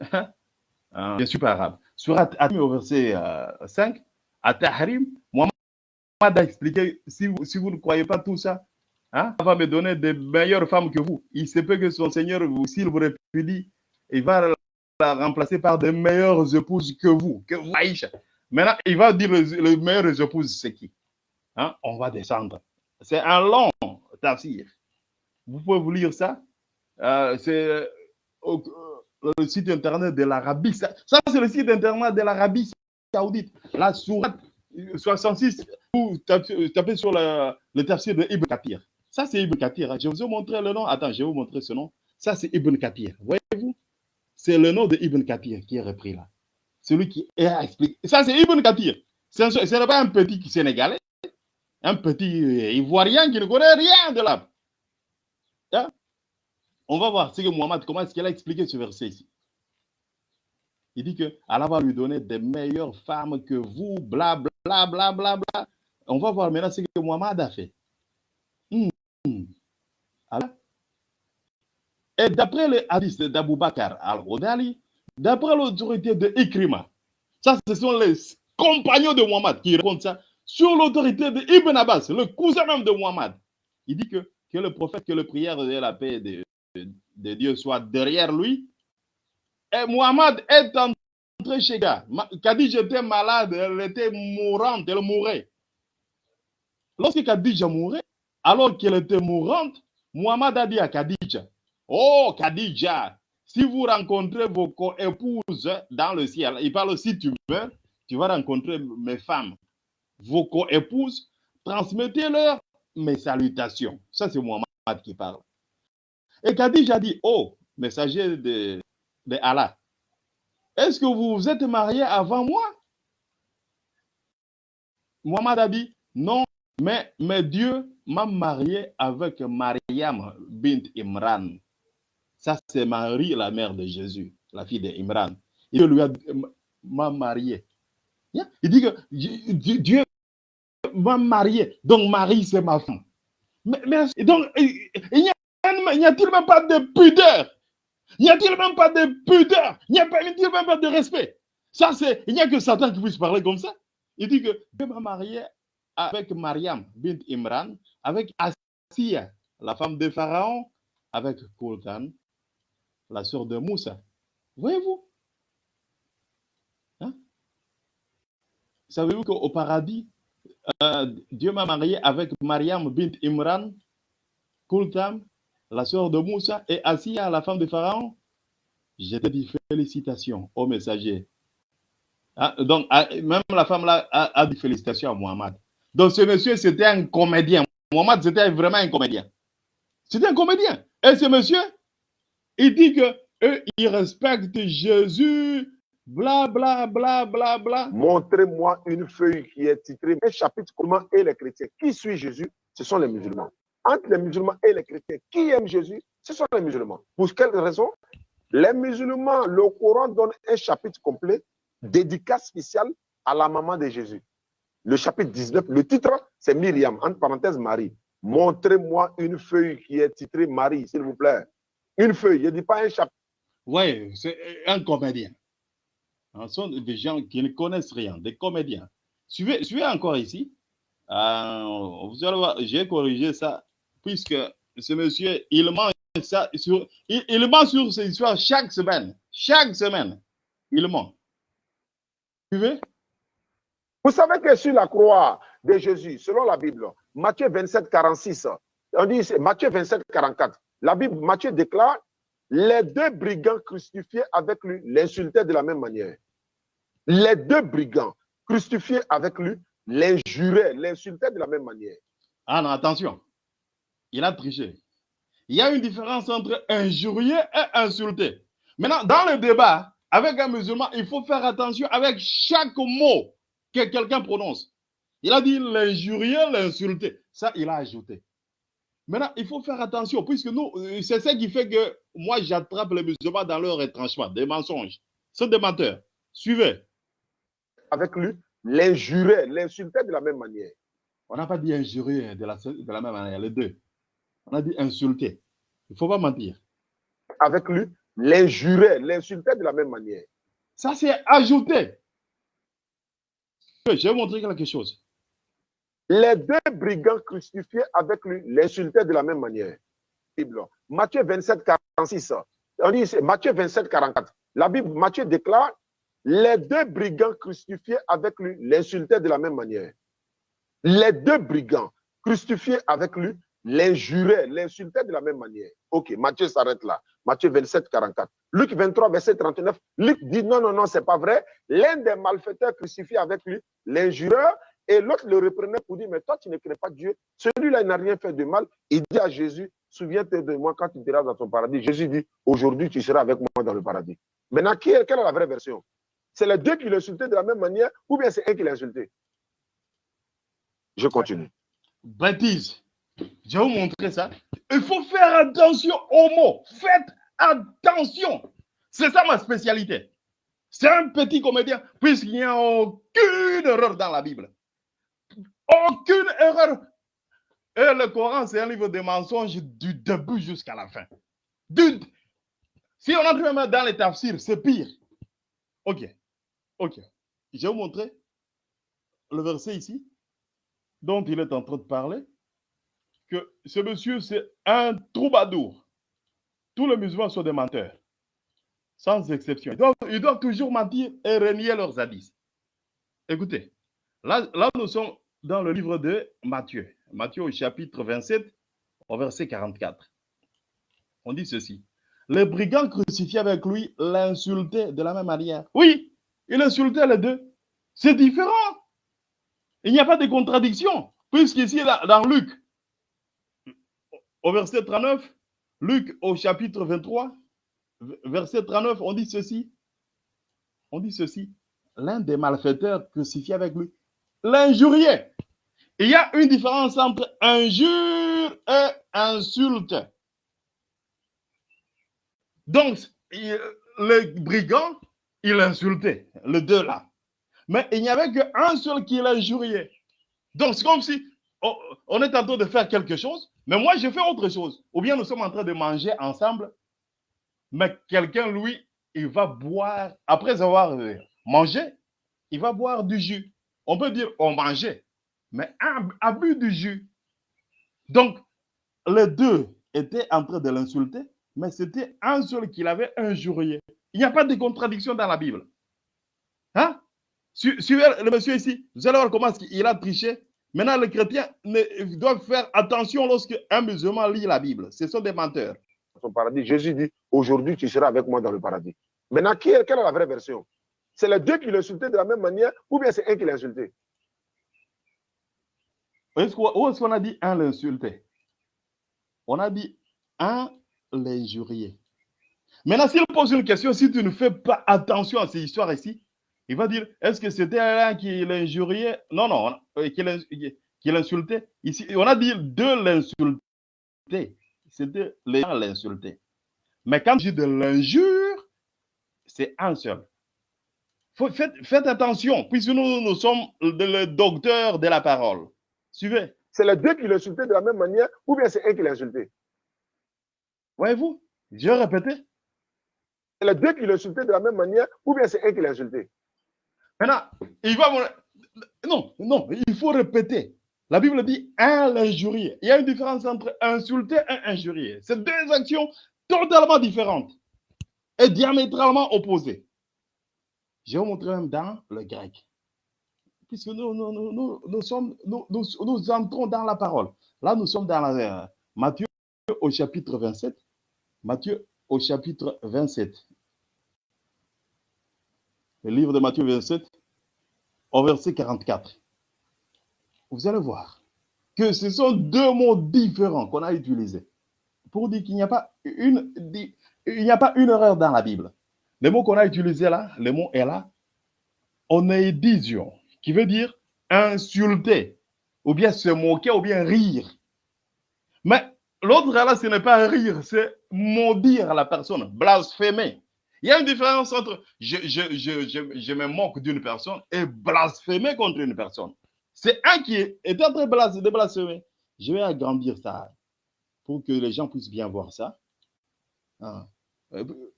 Je ne suis pas arabe. Surat au verset euh, 5, à Tahrim, Mohamed a expliqué, si vous, si vous ne croyez pas tout ça, hein, va me donner de meilleures femmes que vous. Il se peut que son Seigneur, s'il vous répudie, il va la remplacer par de meilleures épouses que vous, que vous. Maintenant, il va dire les, les meilleures épouses, c'est qui? Hein? On va descendre. C'est un long tafsir. Vous pouvez vous lire ça. Euh, c'est le site internet de l'Arabie. Ça, ça c'est le site internet de l'Arabie saoudite. La sourate 66, vous tapez, sur le, tafsir de Ibn Kathir. Ça, c'est Ibn Kathir. Je vous ai montré le nom. Attends, je vais vous montrer ce nom. Ça, c'est Ibn Kathir. Voyez-vous? C'est le nom de Ibn Kathir qui est repris là. Celui qui est expliqué. Ça, c'est Ibn Kathir. Ce n'est pas un petit Sénégalais, un petit Ivoirien qui ne connaît rien de l'âme. Hein? On va voir ce que Mohamed, comment est-ce qu'il a expliqué ce verset ici. Il dit que Allah va lui donner des meilleures femmes que vous, bla bla bla bla bla. On va voir maintenant ce que Mohamed a fait. Hmm. Et d'après les hadiths d'Abu Bakr al-Rodali, d'après l'autorité de Ikrima, ça ce sont les compagnons de Muhammad qui racontent ça, sur l'autorité de Ibn Abbas, le cousin même de Muhammad. Il dit que, que le prophète, que le prière et la paix de, de, Dieu soit derrière lui. Et Muhammad est entré chez Khadija. Khadija était malade, elle était mourante, elle mourait. Lorsque Khadija mourait, alors qu'elle était mourante, Muhammad a dit à Khadija, Oh Khadija, si vous rencontrez vos co-épouses dans le ciel, il parle si tu meurs, tu vas rencontrer mes femmes, vos co-épouses, transmettez-leur mes salutations. Ça, c'est Muhammad qui parle. Et Khadija dit, oh, messager de, Allah, est-ce que vous vous êtes marié avant moi? Muhammad a dit, non, mais, Dieu m'a marié avec Mariam bint Imran. Ça, c'est Marie, la mère de Jésus, la fille d'Imran. Il lui a m'a marié. Il dit que Dieu va marier. Donc, Marie, c'est ma femme. Mais, donc, il n'y a-t-il même pas de pudeur? N'y a-t-il même pas de pudeur? N'y a-t-il même pas de respect? Ça, c'est. Il n'y a que Satan qui puisse parler comme ça. Il dit que Dieu m'a marié avec Mariam, bint Imran, avec Asiya, la femme de Pharaon, avec Kulkan, la sœur de Moussa. Voyez-vous? Hein? Savez-vous qu'au paradis, euh, Dieu m'a marié avec Mariam bint Imran, Kultam, la sœur de Moussa, et Asiya, la femme de Pharaon te dis félicitations au messager. Hein? Donc, ah, même la femme là a, dit félicitations à Mohamed. Donc, ce monsieur, c'était un comédien. Mohamed, c'était vraiment un comédien. C'était un comédien. Et ce monsieur, il dit que eux, ils respectent Jésus, bla, bla, bla, bla, bla. Montrez-moi une feuille qui est titrée un chapitre comment et les chrétiens? Qui suit Jésus? Ce sont les musulmans. Entre les musulmans et les chrétiens, qui aime Jésus? Ce sont les musulmans. Pour quelle raison? Les musulmans, le Coran donne un chapitre complet, dédicace spéciale à la maman de Jésus. Le chapitre 19, le titre, c'est Myriam, entre parenthèses Marie. Montrez-moi une feuille qui est titrée Marie, s'il vous plaît. Une feuille, je ne dis pas un chapitre. Oui, c'est un comédien. Ce sont des gens qui ne connaissent rien, des comédiens. Suivez, encore ici. Euh, vous allez voir, j'ai corrigé ça, puisque ce monsieur, il ment, sur, il, il ment sur ces histoires chaque semaine. Chaque semaine, il ment. Suivez Vous savez que sur la croix de Jésus, selon la Bible, Matthieu 27, 46, on dit Matthieu 27, 44. La Bible, Matthieu déclare les deux brigands crucifiés avec lui l'insultaient de la même manière. Les deux brigands crucifiés avec lui l'injuraient, l'insultaient de la même manière. Ah non, attention. Il a triché. Il y a une différence entre injurier et insulter. Maintenant, dans le débat, avec un musulman, il faut faire attention avec chaque mot que quelqu'un prononce. Il a dit l'injurier, l'insulter. Ça, il a ajouté. Maintenant, il faut faire attention, puisque nous, euh, c'est ça qui fait que moi, j'attrape les musulmans dans leur retranchement, des mensonges. Ce sont des menteurs. Suivez. Avec lui, l'injurait, l'insultait de la même manière. On n'a pas dit injurier de la, de la même manière, les deux. On a dit insulter. Il ne faut pas mentir. Avec lui, l'injurait, l'insultait de la même manière. Ça, c'est ajouté. Je vais vous montrer quelque chose. Les deux brigands crucifiés avec lui l'insultaient de la même manière. Bible. Matthieu 27, 46. On dit c'est Matthieu 27, 44. La Bible, Matthieu déclare les deux brigands crucifiés avec lui l'insultaient de la même manière. Les deux brigands crucifiés avec lui l'injuraient, l'insultaient de la même manière. Ok, Matthieu s'arrête là. Matthieu 27, 44. Luc 23, verset 39. Luc dit non, non, non, c'est pas vrai. L'un des malfaiteurs crucifiés avec lui l'injureur et l'autre le reprenait pour dire, mais toi, tu ne crées pas Dieu. Celui-là, il n'a rien fait de mal. Il dit à Jésus, souviens-toi de moi quand tu seras dans ton paradis. Jésus dit, aujourd'hui, tu seras avec moi dans le paradis. Maintenant, qui est, quelle est la vraie version? C'est les deux qui l'insultaient de la même manière ou bien c'est un qui l'a insulté? Je continue. Baptise. Je vais vous montrer ça. Il faut faire attention aux mots. Faites attention. C'est ça ma spécialité. C'est un petit comédien, puisqu'il n'y a aucune erreur dans la Bible. Aucune erreur. Et le Coran, c'est un livre de mensonges du début jusqu'à la fin. Si on entre même dans les tafsirs, c'est pire. Ok. Ok. Je vais vous montrer le verset ici, dont il est en train de parler, que ce monsieur, c'est un troubadour. Tous les musulmans sont des menteurs, sans exception. Donc, ils doivent toujours mentir et renier leurs hadiths. Écoutez, là, là, nous sommes dans le livre de Matthieu. Matthieu au chapitre 27, au verset 44. On dit ceci. Les brigands crucifiés avec lui l'insultaient de la même manière. Oui, il insultait les deux. C'est différent. Il n'y a pas de contradiction. Puisqu'ici, dans Luc, au verset 39, Luc au chapitre 23, verset 39, on dit ceci. On dit ceci. L'un des malfaiteurs crucifiés avec lui l'injurier. Il y a une différence entre injure et insulte. Donc, le brigand, il insultait, le deux là. Mais il n'y avait qu'un seul qui l'injuriait. Donc, c'est comme si on, on est en train de faire quelque chose, mais moi, je fais autre chose. Ou bien nous sommes en train de manger ensemble, mais quelqu'un, lui, il va boire, après avoir euh, mangé, il va boire du jus. On peut dire on mangeait, mais abus du jus. Donc, les deux étaient en train de l'insulter, mais c'était un seul qui l'avait injurié. Il n'y a pas de contradiction dans la Bible. Hein? Su- Suivez le monsieur ici, vous allez voir comment il a triché. Maintenant, les chrétiens ne- doivent faire attention lorsque un musulman lit la Bible. Ce sont des menteurs. son paradis. Jésus dit, aujourd'hui, tu seras avec moi dans le paradis. Maintenant, qui est, quelle est la vraie version? C'est les deux qui l'insultaient de la même manière ou bien c'est un qui l'a insulté Où est-ce qu'on a dit un l'insulter On a dit un l'injurier. Maintenant, s'il pose une question, si tu ne fais pas attention à ces histoires ici, il va dire est-ce que c'était un qui l'injuriait? Non, non, euh, qui l'in- qui l'insultait? Ici, on a dit de l'insulter. C'était les gens l'insulter. Mais quand je dis de l'injure, c'est un seul. Faut- faites, faites attention, puisque nous, nous sommes le docteur de la parole. Suivez. C'est les deux qui l'insultaient de la même manière ou bien c'est un qui l'a insulté Voyez-vous? Je répéter. C'est les deux qui l'insultaient de la même manière ou bien c'est un qui l'a insulté Maintenant, il va. Non, non, il faut répéter. La Bible dit un l'injurier. Il y a une différence entre insulter et injurier. C'est deux actions totalement différentes et diamétralement opposées. Je vais vous montrer même dans le grec. Puisque nous, nous, nous, nous, sommes, nous, entrons dans la parole. Là, nous sommes dans euh, Matthieu au chapitre 27. Matthieu au chapitre 27. Le livre de Matthieu 27, au verset 44. Vous allez voir que ce sont deux mots différents qu'on a utilisés pour dire qu'il n'y a pas une, il n'y a pas une erreur dans la Bible. Le mot qu'on a utilisé là, le mot est là, onédision, qui veut dire insulter, ou bien se moquer, ou bien rire. Mais l'autre là, ce n'est pas rire, c'est maudire la personne, blasphémer. Il y a une différence entre je, je, je, je, me moque d'une personne et blasphémer contre une personne. C'est un qui est, en train de blas- de blasphémer. Je vais agrandir ça pour que les gens puissent bien voir ça. Ah.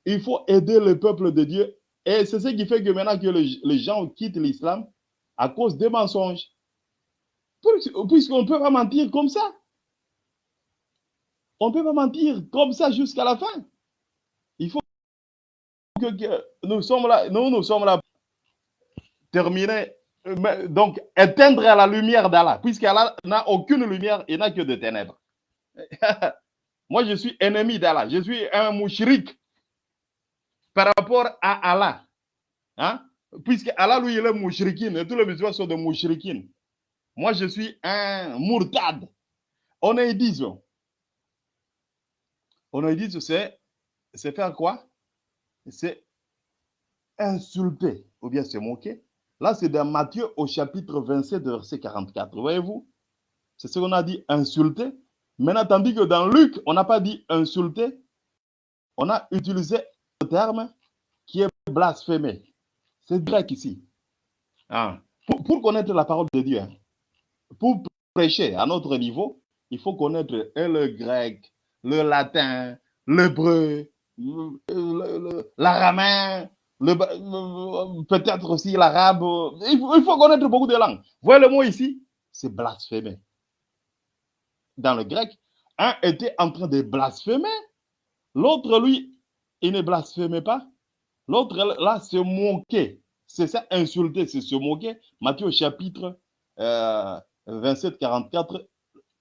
Il faut aider le peuple de Dieu. Et c'est ce qui fait que maintenant que les, gens quittent l'islam à cause des mensonges. Puisqu'on ne peut pas mentir comme ça. On ne peut pas mentir comme ça jusqu'à la fin. Que, nous sommes là, nous, nous sommes là mais donc éteindre la lumière d'Allah, puisqu'Allah n'a aucune lumière, il n'a que des ténèbres. Moi, je suis ennemi d'Allah, je suis un mouchrik par rapport à Allah. Hein? Puisque Allah, lui, il est mouchrikin, et tous les musulmans sont des mouchrikin. Moi, je suis un mourtad. On est disons. On est dit, c'est faire quoi? C'est insulter ou bien se moquer. Là, c'est dans Matthieu au chapitre 27, verset 44. Voyez-vous? C'est ce qu'on a dit insulter. Maintenant, tandis que dans Luc, on n'a pas dit insulter, on a utilisé le terme qui est blasphémé. C'est grec ici. Ah. Pour, connaître la parole de Dieu, hein, pour prêcher à notre niveau, il faut connaître et le grec, le latin, l'hébreu, le- peut-être aussi l'arabe. Il, faut- connaître beaucoup de langues. Voyez le mot ici, c'est blasphémer. Dans le grec, un était en train de blasphémer, l'autre, lui, il ne blasphémait pas. L'autre, là, se moquait. C'est ça, insulter, c'est se moquer. Matthieu chapitre euh, 27, 44,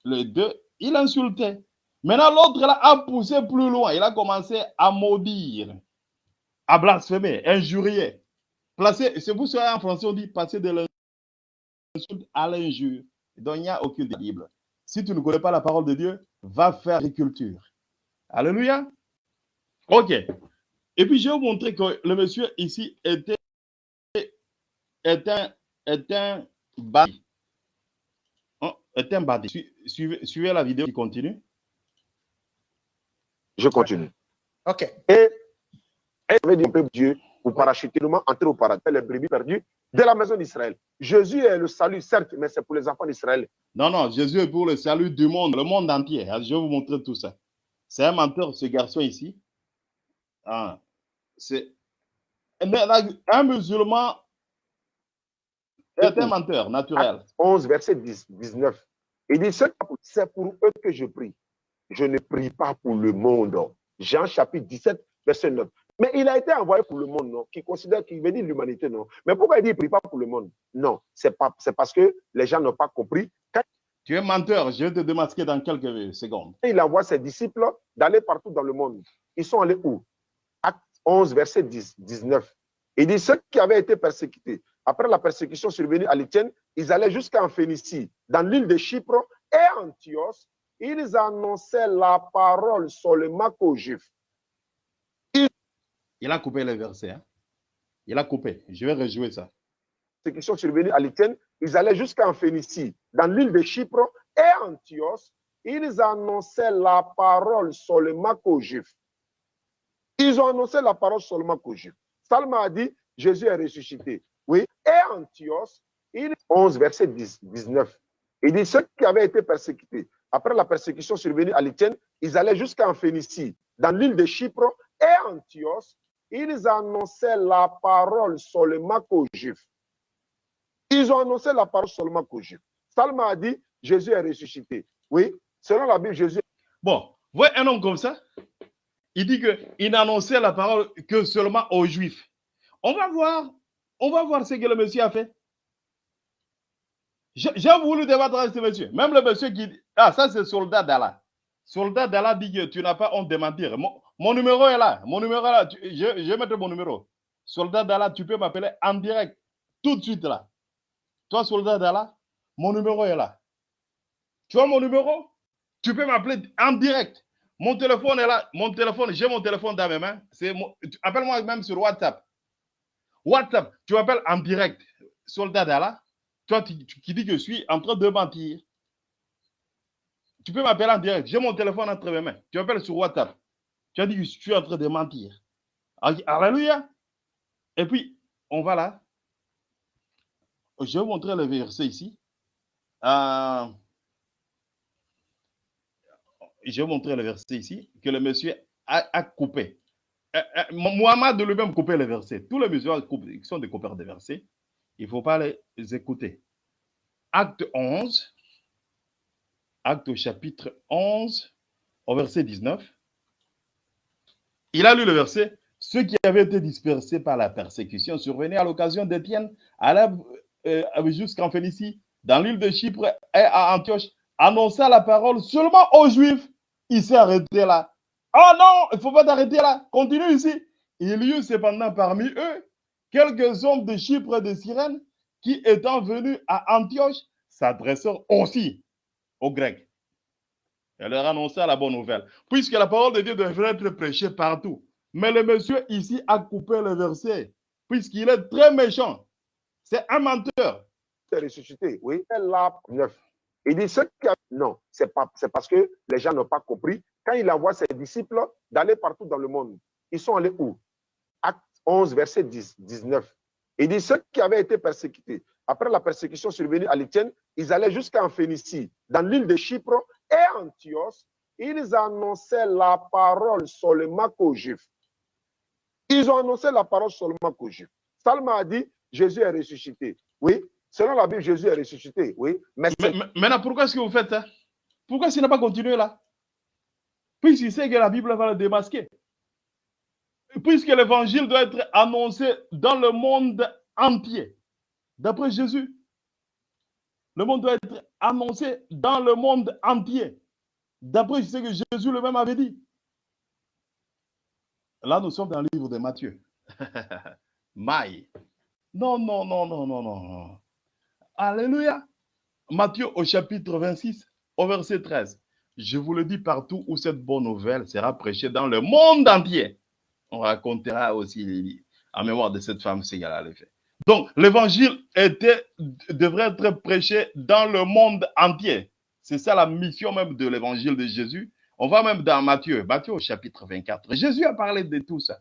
le 2, il insultait. Maintenant, l'autre a poussé plus loin. Il a commencé à maudire, à blasphémer, injurier. Placer, c'est pour ça en français on dit passer de l'insulte à l'injure. Donc il n'y a aucune Bible. Si tu ne connais pas la parole de Dieu, va faire agriculture. Alléluia. Ok. Et puis je vais vous montrer que le monsieur ici était, est un, bandit. Hein, Suivez, suivez la vidéo qui continue. Je continue. OK. Et elle avait dit au peuple Dieu, vous parachutez entrer au paradis, les brebis perdues, de la maison d'Israël. Jésus est le salut, certes, mais c'est pour les enfants d'Israël. Non, non, Jésus est pour le salut du monde, le monde entier. Ah, je vais vous montrer tout ça. C'est un menteur, ce garçon ici. Ah, c'est un musulman est un menteur naturel. 11, verset 10, 19. Il dit, c'est pour eux que je prie. Je ne prie pas pour le monde. Jean chapitre 17, verset 9. Mais il a été envoyé pour le monde, non Qui considère qu'il veut dire l'humanité, non Mais pourquoi il dit qu'il ne prie pas pour le monde? Non, c'est parce que les gens n'ont pas compris. tu es menteur, je vais te démasquer dans quelques secondes. Il envoie ses disciples d'aller partout dans le monde. Ils sont allés où? Acte 11, verset 10, 19. Il dit ceux qui avaient été persécutés, après la persécution survenue à l'Étienne, ils allaient jusqu'en Phénicie, dans l'île de Chypre et Antioche. Ils annonçaient la parole seulement aux Juifs. Il a coupé les versets. Hein? Il a coupé. Je vais rejouer ça. Persécution survenue à l'Étienne, ils allaient jusqu'en Phénicie, dans l'île de Chypre et Antioche. Ils annonçaient la parole seulement aux Juifs. Ils ont annoncé la parole seulement aux Juifs. Salma a dit, Jésus est ressuscité. Oui, et Antioche, il 11, verset 10, 19. Il dit, ceux qui avaient été persécutés, après la persécution survenue à l'Étienne, ils allaient jusqu'en Phénicie, dans l'île de Chypre et Antioche, ils annonçaient la parole seulement aux Juifs. Ils ont annoncé la parole seulement aux Juifs. Salma a dit, Jésus est ressuscité. Oui, selon la Bible, Jésus. Bon, voyez un homme comme ça. Il dit qu'il n'annonçait la parole que seulement aux Juifs. On va voir, on va voir ce que le monsieur a fait. J'ai voulu débattre avec ce monsieur. Même le monsieur qui ah, ça c'est soldat d'Allah. Soldat d'Allah dit que tu n'as pas honte de mentir. Mon, numéro est là. Mon numéro est là. je, je vais mettre mon numéro. Soldat d'Allah, tu peux m'appeler en direct. Tout de suite là. Toi, soldat d'Allah, mon numéro est là. Tu vois mon numéro? Tu peux m'appeler en direct. Mon téléphone est là. Mon téléphone, j'ai mon téléphone dans mes mains. Appelle-moi même sur WhatsApp. WhatsApp, tu m'appelles en direct. Soldat d'Allah, toi qui dis que je suis en train de mentir. Tu peux m'appeler en direct. J'ai mon téléphone entre mes mains. Tu m'appelles sur WhatsApp. Tu as dit que je suis en train de mentir. Alléluia. Et puis, on va là. Je vais vous montrer le verset ici. Euh, je vais montrer le verset ici, que le monsieur a, coupé. Euh, euh, Mohamed lui-même coupé les versets. Tous les musulmans sont des coupeurs de versets, il ne faut pas les écouter. Acte 11, acte au chapitre 11, au verset 19. Il a lu le verset. Ceux qui avaient été dispersés par la persécution survenaient à l'occasion d'Étienne, euh, jusqu'en Phénicie, dans l'île de Chypre et à Antioche, annonça la parole seulement aux Juifs. Il s'est arrêté là. Oh non, il ne faut pas t'arrêter là. Continue ici. Il y eut cependant parmi eux quelques hommes de Chypre et de Cyrène qui, étant venus à Antioche, s'adressèrent aussi aux Grecs. Et leur annonça la bonne nouvelle. Puisque la parole de Dieu devrait être prêchée partout. Mais le monsieur ici a coupé le verset. Puisqu'il est très méchant. C'est un menteur. C'est ressuscité, oui. La 9. Il dit ce qui a... Non, c'est parce que les gens n'ont pas compris. Quand il envoie ses disciples d'aller partout dans le monde, ils sont allés où? Acte 11, verset 10, 19. Il dit ceux qui avaient été persécutés, après la persécution survenue à l'Étienne, ils allaient jusqu'en Phénicie, dans l'île de Chypre et Antioche. Ils annonçaient la parole seulement aux Juifs. Ils ont annoncé la parole seulement aux Juifs. Salma a dit Jésus est ressuscité. Oui, Selon la Bible, Jésus est ressuscité, oui. Mais, maintenant, pourquoi est-ce que vous faites ça Pourquoi est-ce n'a pas continué là? Puisqu'il sait que la Bible va le démasquer. Puisque l'évangile doit être annoncé dans le monde entier. D'après Jésus, le monde doit être annoncé dans le monde entier. D'après ce que Jésus lui-même avait dit. Là, nous sommes dans le livre de Matthieu. Maï. Non, non, non, non, non, non. Alléluia. Matthieu au chapitre 26, au verset 13. Je vous le dis partout où cette bonne nouvelle sera prêchée dans le monde entier. On racontera aussi en mémoire de cette femme ce qu'elle a fait. Donc, l'évangile devrait être prêché dans le monde entier. C'est ça la mission même de l'évangile de Jésus. On va même dans Matthieu, Matthieu au chapitre 24. Jésus a parlé de tout ça.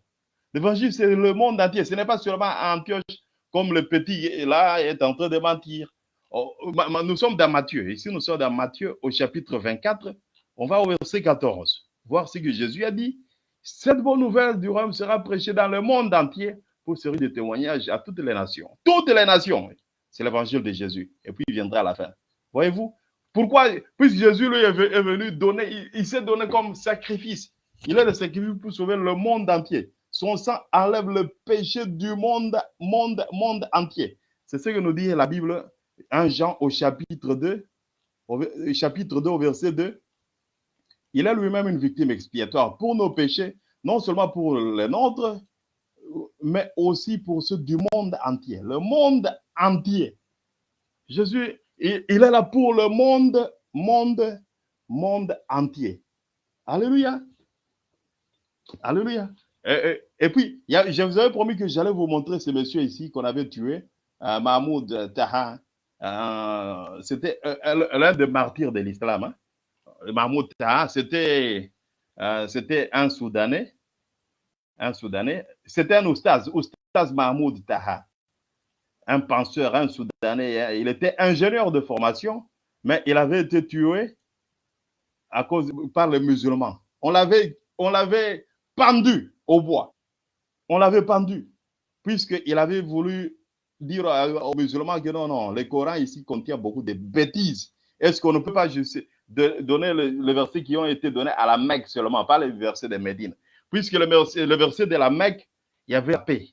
L'évangile, c'est le monde entier. Ce n'est pas seulement Antioche comme le petit là est en train de mentir. Oh, nous sommes dans Matthieu. Ici, nous sommes dans Matthieu au chapitre 24. On va au verset 14, voir ce que Jésus a dit. Cette bonne nouvelle du royaume sera prêchée dans le monde entier pour servir de témoignage à toutes les nations. Toutes les nations. C'est l'évangile de Jésus. Et puis il viendra à la fin. Voyez-vous? Pourquoi Puisque Jésus lui est venu donner, il, s'est donné comme sacrifice. Il est le sacrifice pour sauver le monde entier. Son sang enlève le péché du monde, monde, monde entier. C'est ce que nous dit la Bible, 1 Jean au chapitre 2, au chapitre 2 au verset 2. Il est lui-même une victime expiatoire pour nos péchés, non seulement pour les nôtres, mais aussi pour ceux du monde entier. Le monde entier. Jésus, il, est là pour le monde, monde, monde entier. Alléluia. Alléluia. Et, puis, je vous avais promis que j'allais vous montrer ce monsieur ici qu'on avait tué, euh, Mahmoud Taha. Euh, c'était euh, l'un des martyrs de l'islam. Hein. Mahmoud Taha, c'était un Soudanais un Soudanais. C'était un oustaz, oustaz Mahmoud Taha, un penseur, un Soudanais. Il était ingénieur de formation, mais il avait été tué à cause, par les musulmans. On l'avait, on l'avait pendu au bois. On l'avait pendu, puisqu'il avait voulu dire aux musulmans que non, non, le Coran ici contient beaucoup de bêtises. Est-ce qu'on ne peut pas juste donner les versets qui ont été donnés à la Mecque seulement, pas les versets de Médine? Puisque le, le verset de la Mecque, il y avait la paix.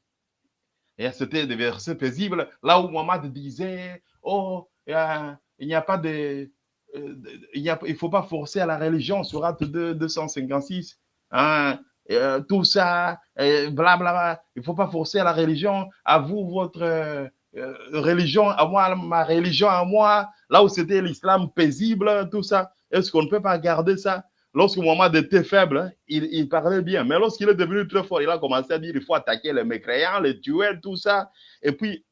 Et c'était des versets paisibles, là où Mohamed disait, oh, il n'y a pas de... Euh, il ne faut pas forcer à la religion, sur 256. Hein, euh, tout ça, blablabla. Il ne faut pas forcer à la religion, à vous, votre euh, religion, à moi, ma religion, à moi. Là où c'était l'islam paisible, tout ça. Est-ce qu'on ne peut pas garder ça? Lorsque Mohamed était faible, hein, il, parlait bien. Mais lorsqu'il est devenu très fort, il a commencé à dire il faut attaquer les mécréants, les tuer, tout ça. Et puis,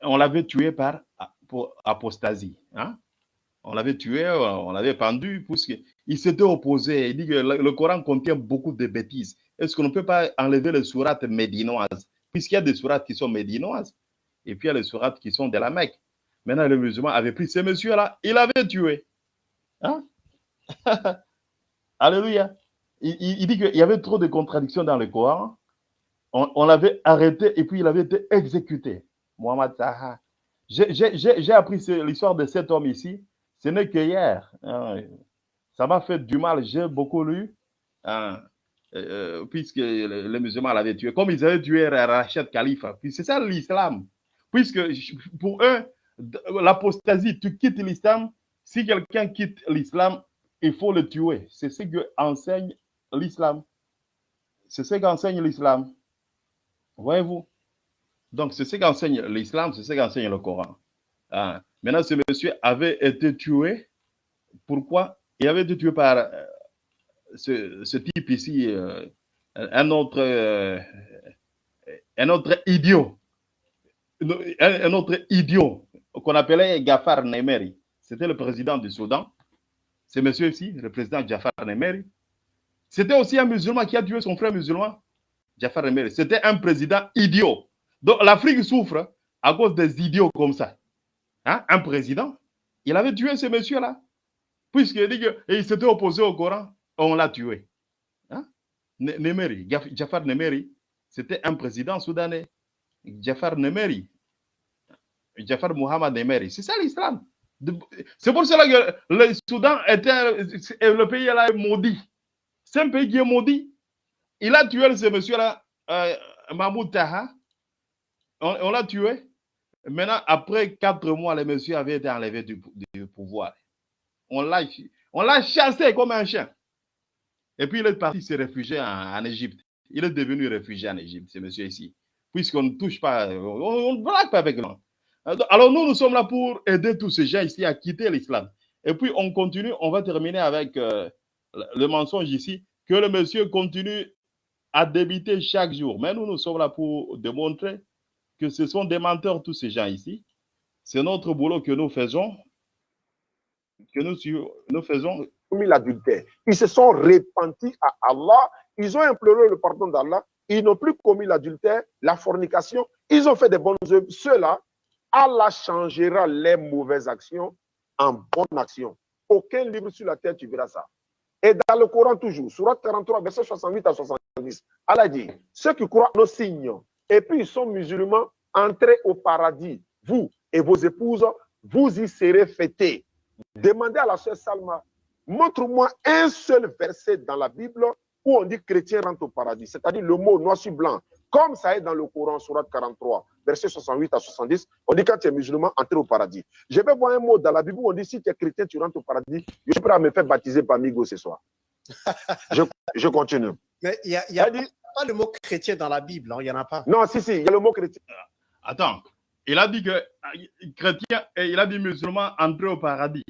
on l'avait tué par apostasie. Hein. On l'avait tué, on l'avait pendu, puisqu'il s'était opposé. Il dit que le, Coran contient beaucoup de bêtises. Est-ce qu'on ne peut pas enlever les sourates médinoises? Puisqu'il y a des sourates qui sont médinoises, et puis il y a les sourates qui sont de la Mecque. Maintenant, le musulman avait pris ces messieurs-là, il avait tué. Hein? Alléluia. Il, dit qu'il y avait trop de contradictions dans le Coran. On, l'avait arrêté et puis il avait été exécuté. Mohamed Taha. J'ai appris l'histoire de cet homme ici. Ce n'est que hier. Hein. Ça m'a fait du mal. J'ai beaucoup lu. Hein, euh, puisque les, musulmans l'avaient tué. Comme ils avaient tué Rachid Khalifa. c'est ça l'islam. Puisque pour eux, l'apostasie, tu quittes l'islam. Si quelqu'un quitte l'islam, il faut le tuer. C'est ce que enseigne l'islam. C'est ce qu'enseigne l'islam. Voyez-vous? Donc, c'est ce qu'enseigne l'islam, c'est ce qu'enseigne le Coran. Ah. Maintenant, ce monsieur avait été tué. Pourquoi? Il avait été tué par euh, ce, type ici, euh, un autre, euh, un autre idiot. Un, autre idiot qu'on appelait Gafar Nemeri. C'était le président du Soudan. C'est monsieur ici, le président Jafar Nemeri. C'était aussi un musulman qui a tué son frère musulman, Jafar Nemeri. C'était un président idiot. Donc l'Afrique souffre à cause des idiots comme ça. Hein? Un président, il avait tué ce monsieur-là. Puisqu'il dit s'était opposé au Coran, on l'a tué. Hein? Jafar Nemeri, c'était un président soudanais. Jafar Nemeri, Jafar Muhammad Nemeri. C'est ça l'islam. C'est pour cela que le Soudan était le pays là maudit. C'est un pays qui est maudit. Il a tué ce monsieur-là, euh, Mahmoud Taha. On, l'a tué. Maintenant, après quatre mois, le monsieur avait été enlevé du, pouvoir. On l'a chassé comme un chien. Et puis il est parti se réfugier en, Égypte. Il est devenu réfugié en Égypte, ce monsieur ici. Puisqu'on ne touche pas, on ne blague pas avec lui. Alors nous, nous sommes là pour aider tous ces gens ici à quitter l'islam. Et puis on continue, on va terminer avec euh, le mensonge ici, que le monsieur continue à débiter chaque jour. Mais nous, nous sommes là pour démontrer que ce sont des menteurs, tous ces gens ici. C'est notre boulot que nous faisons, que nous, nous faisons. L'adultère. Ils se sont repentis à Allah, ils ont imploré le pardon d'Allah, ils n'ont plus commis l'adultère, la fornication, ils ont fait des bonnes œuvres. Ceux-là, Allah changera les mauvaises actions en bonnes actions. Aucun livre sur la terre, tu verras ça. Et dans le Coran toujours, surat 43, verset 68 à 70, Allah dit, ceux qui croient nos signes, et puis ils sont musulmans, entrez au paradis, vous et vos épouses, vous y serez fêtés. Demandez à la sœur Salma, montre-moi un seul verset dans la Bible où on dit chrétien rentre au paradis, c'est-à-dire le mot noir sur blanc, comme ça est dans le Coran, surat 43, verset 68 à 70, on dit quand tu es musulman, entre au paradis. Je vais voir un mot dans la Bible où on dit si tu es chrétien, tu rentres au paradis. Je suis prêt à me faire baptiser par Migo ce soir. je, je, continue. Mais il n'y a, pas le mot chrétien dans la Bible, hein, il n'y en a pas. Non, si, si, il y a le mot chrétien. Attends, il a dit que chrétien, et il a dit musulman, entrer au paradis.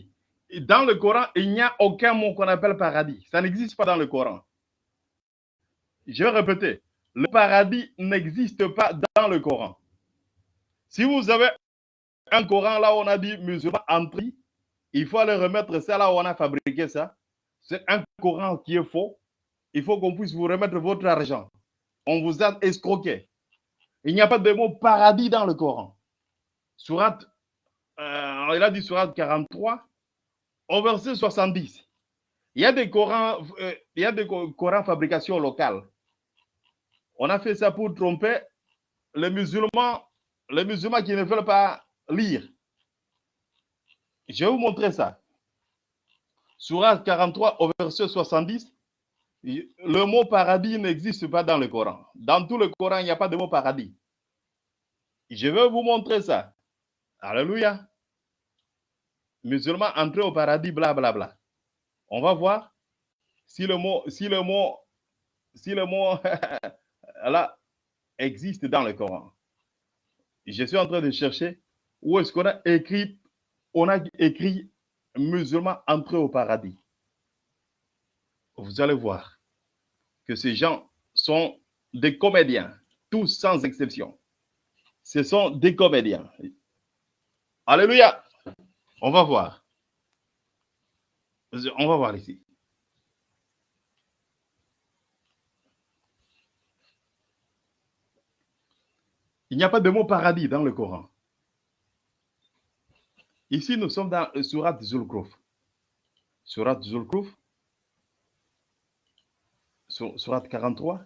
Dans le Coran, il n'y a aucun mot qu'on appelle paradis. Ça n'existe pas dans le Coran. Je vais répéter. Le paradis n'existe pas dans le Coran. Si vous avez un Coran là où on a dit musulman entrer, il faut aller remettre ça là où on a fabriqué ça. C'est un Coran qui est faux. Il faut qu'on puisse vous remettre votre argent. On vous a escroqué. Il n'y a pas de mot paradis dans le Coran. Surat, euh, il a dit surat 43, au verset 70. Il y a des Corans, euh, il y a des Corans fabrication locale. On a fait ça pour tromper les musulmans les musulmans qui ne veulent pas lire. Je vais vous montrer ça. Surat 43 au verset 70, le mot paradis n'existe pas dans le Coran. Dans tout le Coran, il n'y a pas de mot paradis. Je vais vous montrer ça. Alléluia. Musulmans entrer au paradis, blablabla. Bla, bla. On va voir si le mot, si le mot, si le mot là existe dans le Coran je suis en train de chercher où est-ce qu'on a écrit, on a écrit musulmans entrés au paradis. Vous allez voir que ces gens sont des comédiens, tous sans exception. Ce sont des comédiens. Alléluia. On va voir. On va voir ici. Il n'y a pas de mot paradis dans le Coran. Ici, nous sommes dans le Surat Zulkruf. Surat Zulkruf. Surat 43.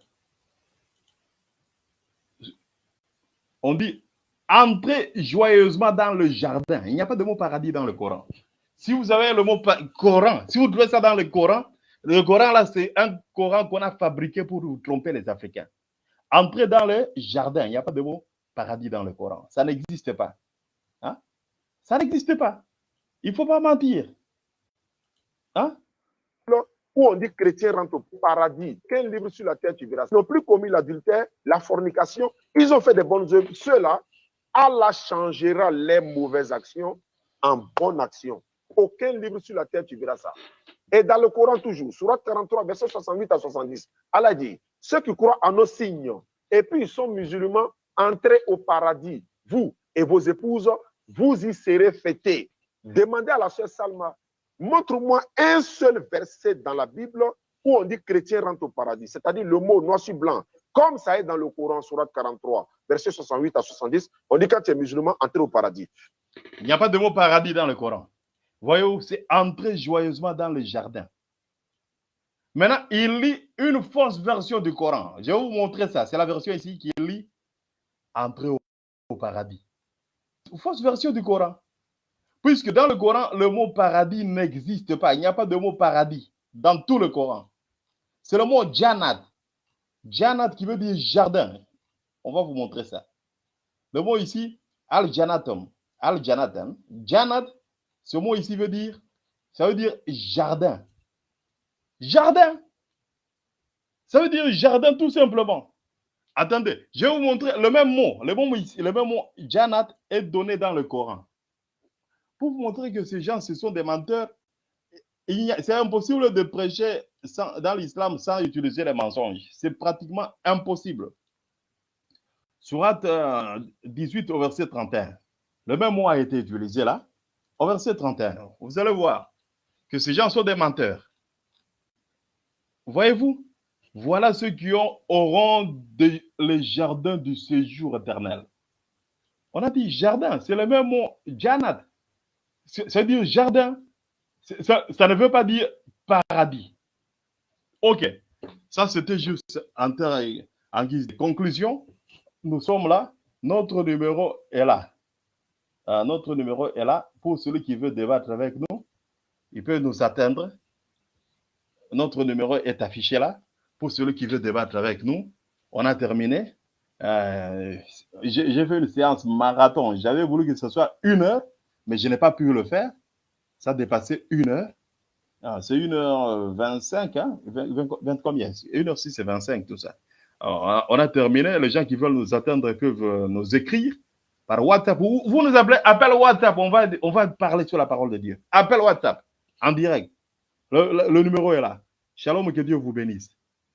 On dit entrez joyeusement dans le jardin. Il n'y a pas de mot paradis dans le Coran. Si vous avez le mot Coran, si vous trouvez ça dans le Coran, le Coran là, c'est un Coran qu'on a fabriqué pour vous tromper les Africains. Entrez dans le jardin. Il n'y a pas de mot paradis dans le Coran. Ça n'existe pas. Hein? Ça n'existe pas. Il ne faut pas mentir. Hein? Où on dit chrétien rentre au paradis. Quel livre sur la terre tu verras Ils n'ont plus commis l'adultère, la fornication. Ils ont fait des bonnes œuvres. Ceux-là, Allah changera les mauvaises actions en bonnes actions. Aucun livre sur la terre tu verras ça. Et dans le Coran toujours, surat 43, verset 68 à 70, Allah dit, ceux qui croient en nos signes, et puis ils sont musulmans, entrez au paradis, vous et vos épouses, vous y serez fêtés. Demandez à la sœur Salma, montre-moi un seul verset dans la Bible où on dit chrétien rentre au paradis, c'est-à-dire le mot noir sur blanc, comme ça est dans le Coran, surat 43, verset 68 à 70, on dit quand tu es musulman, entrez au paradis. Il n'y a pas de mot paradis dans le Coran. Voyez-vous, c'est entrer joyeusement dans le jardin. Maintenant, il lit une fausse version du Coran. Je vais vous montrer ça. C'est la version ici qui lit entrer au, paradis. Fausse version du Coran. Puisque dans le Coran, le mot paradis n'existe pas. Il n'y a pas de mot paradis dans tout le Coran. C'est le mot Janat. Janat qui veut dire jardin. On va vous montrer ça. Le mot ici, Al-Janatum. Al-Janatum. Janat, ce mot ici veut dire, ça veut dire jardin. Jardin. Ça veut dire jardin tout simplement. Attendez, je vais vous montrer le même mot. Le même mot, Janat est donné dans le Coran. Pour vous montrer que ces gens, ce sont des menteurs, c'est impossible de prêcher dans l'islam sans utiliser les mensonges. C'est pratiquement impossible. Surat 18 euh, au verset 31. Le même mot a été utilisé là. Au verset 31, vous allez voir que ces gens sont des menteurs. Voyez-vous voilà ceux qui ont, auront les jardins du séjour éternel. On a dit jardin, c'est le même mot, janat. Ça veut dire jardin. Ça, ça, ne veut pas dire paradis. Ok. Ça, c'était juste en, en guise de conclusion. Nous sommes là. Notre numéro est là. Euh, notre numéro est là. Pour celui qui veut débattre avec nous, il peut nous atteindre. Notre numéro est affiché là. Pour celui qui veut débattre avec nous, on a terminé. Euh, J'ai fait une séance marathon. J'avais voulu que ce soit une heure, mais je n'ai pas pu le faire. Ça a dépassé une heure. Ah, c'est 1h25, hein? 20, 20, 20 combien? 1h6 c'est 25, tout ça. Alors, on a terminé. Les gens qui veulent nous atteindre peuvent nous écrire par WhatsApp. Vous, nous appelez, appel WhatsApp. On va, on parler sur la parole de Dieu. Appel WhatsApp en direct. Le, le, le numéro est là. Shalom, que Dieu vous bénisse.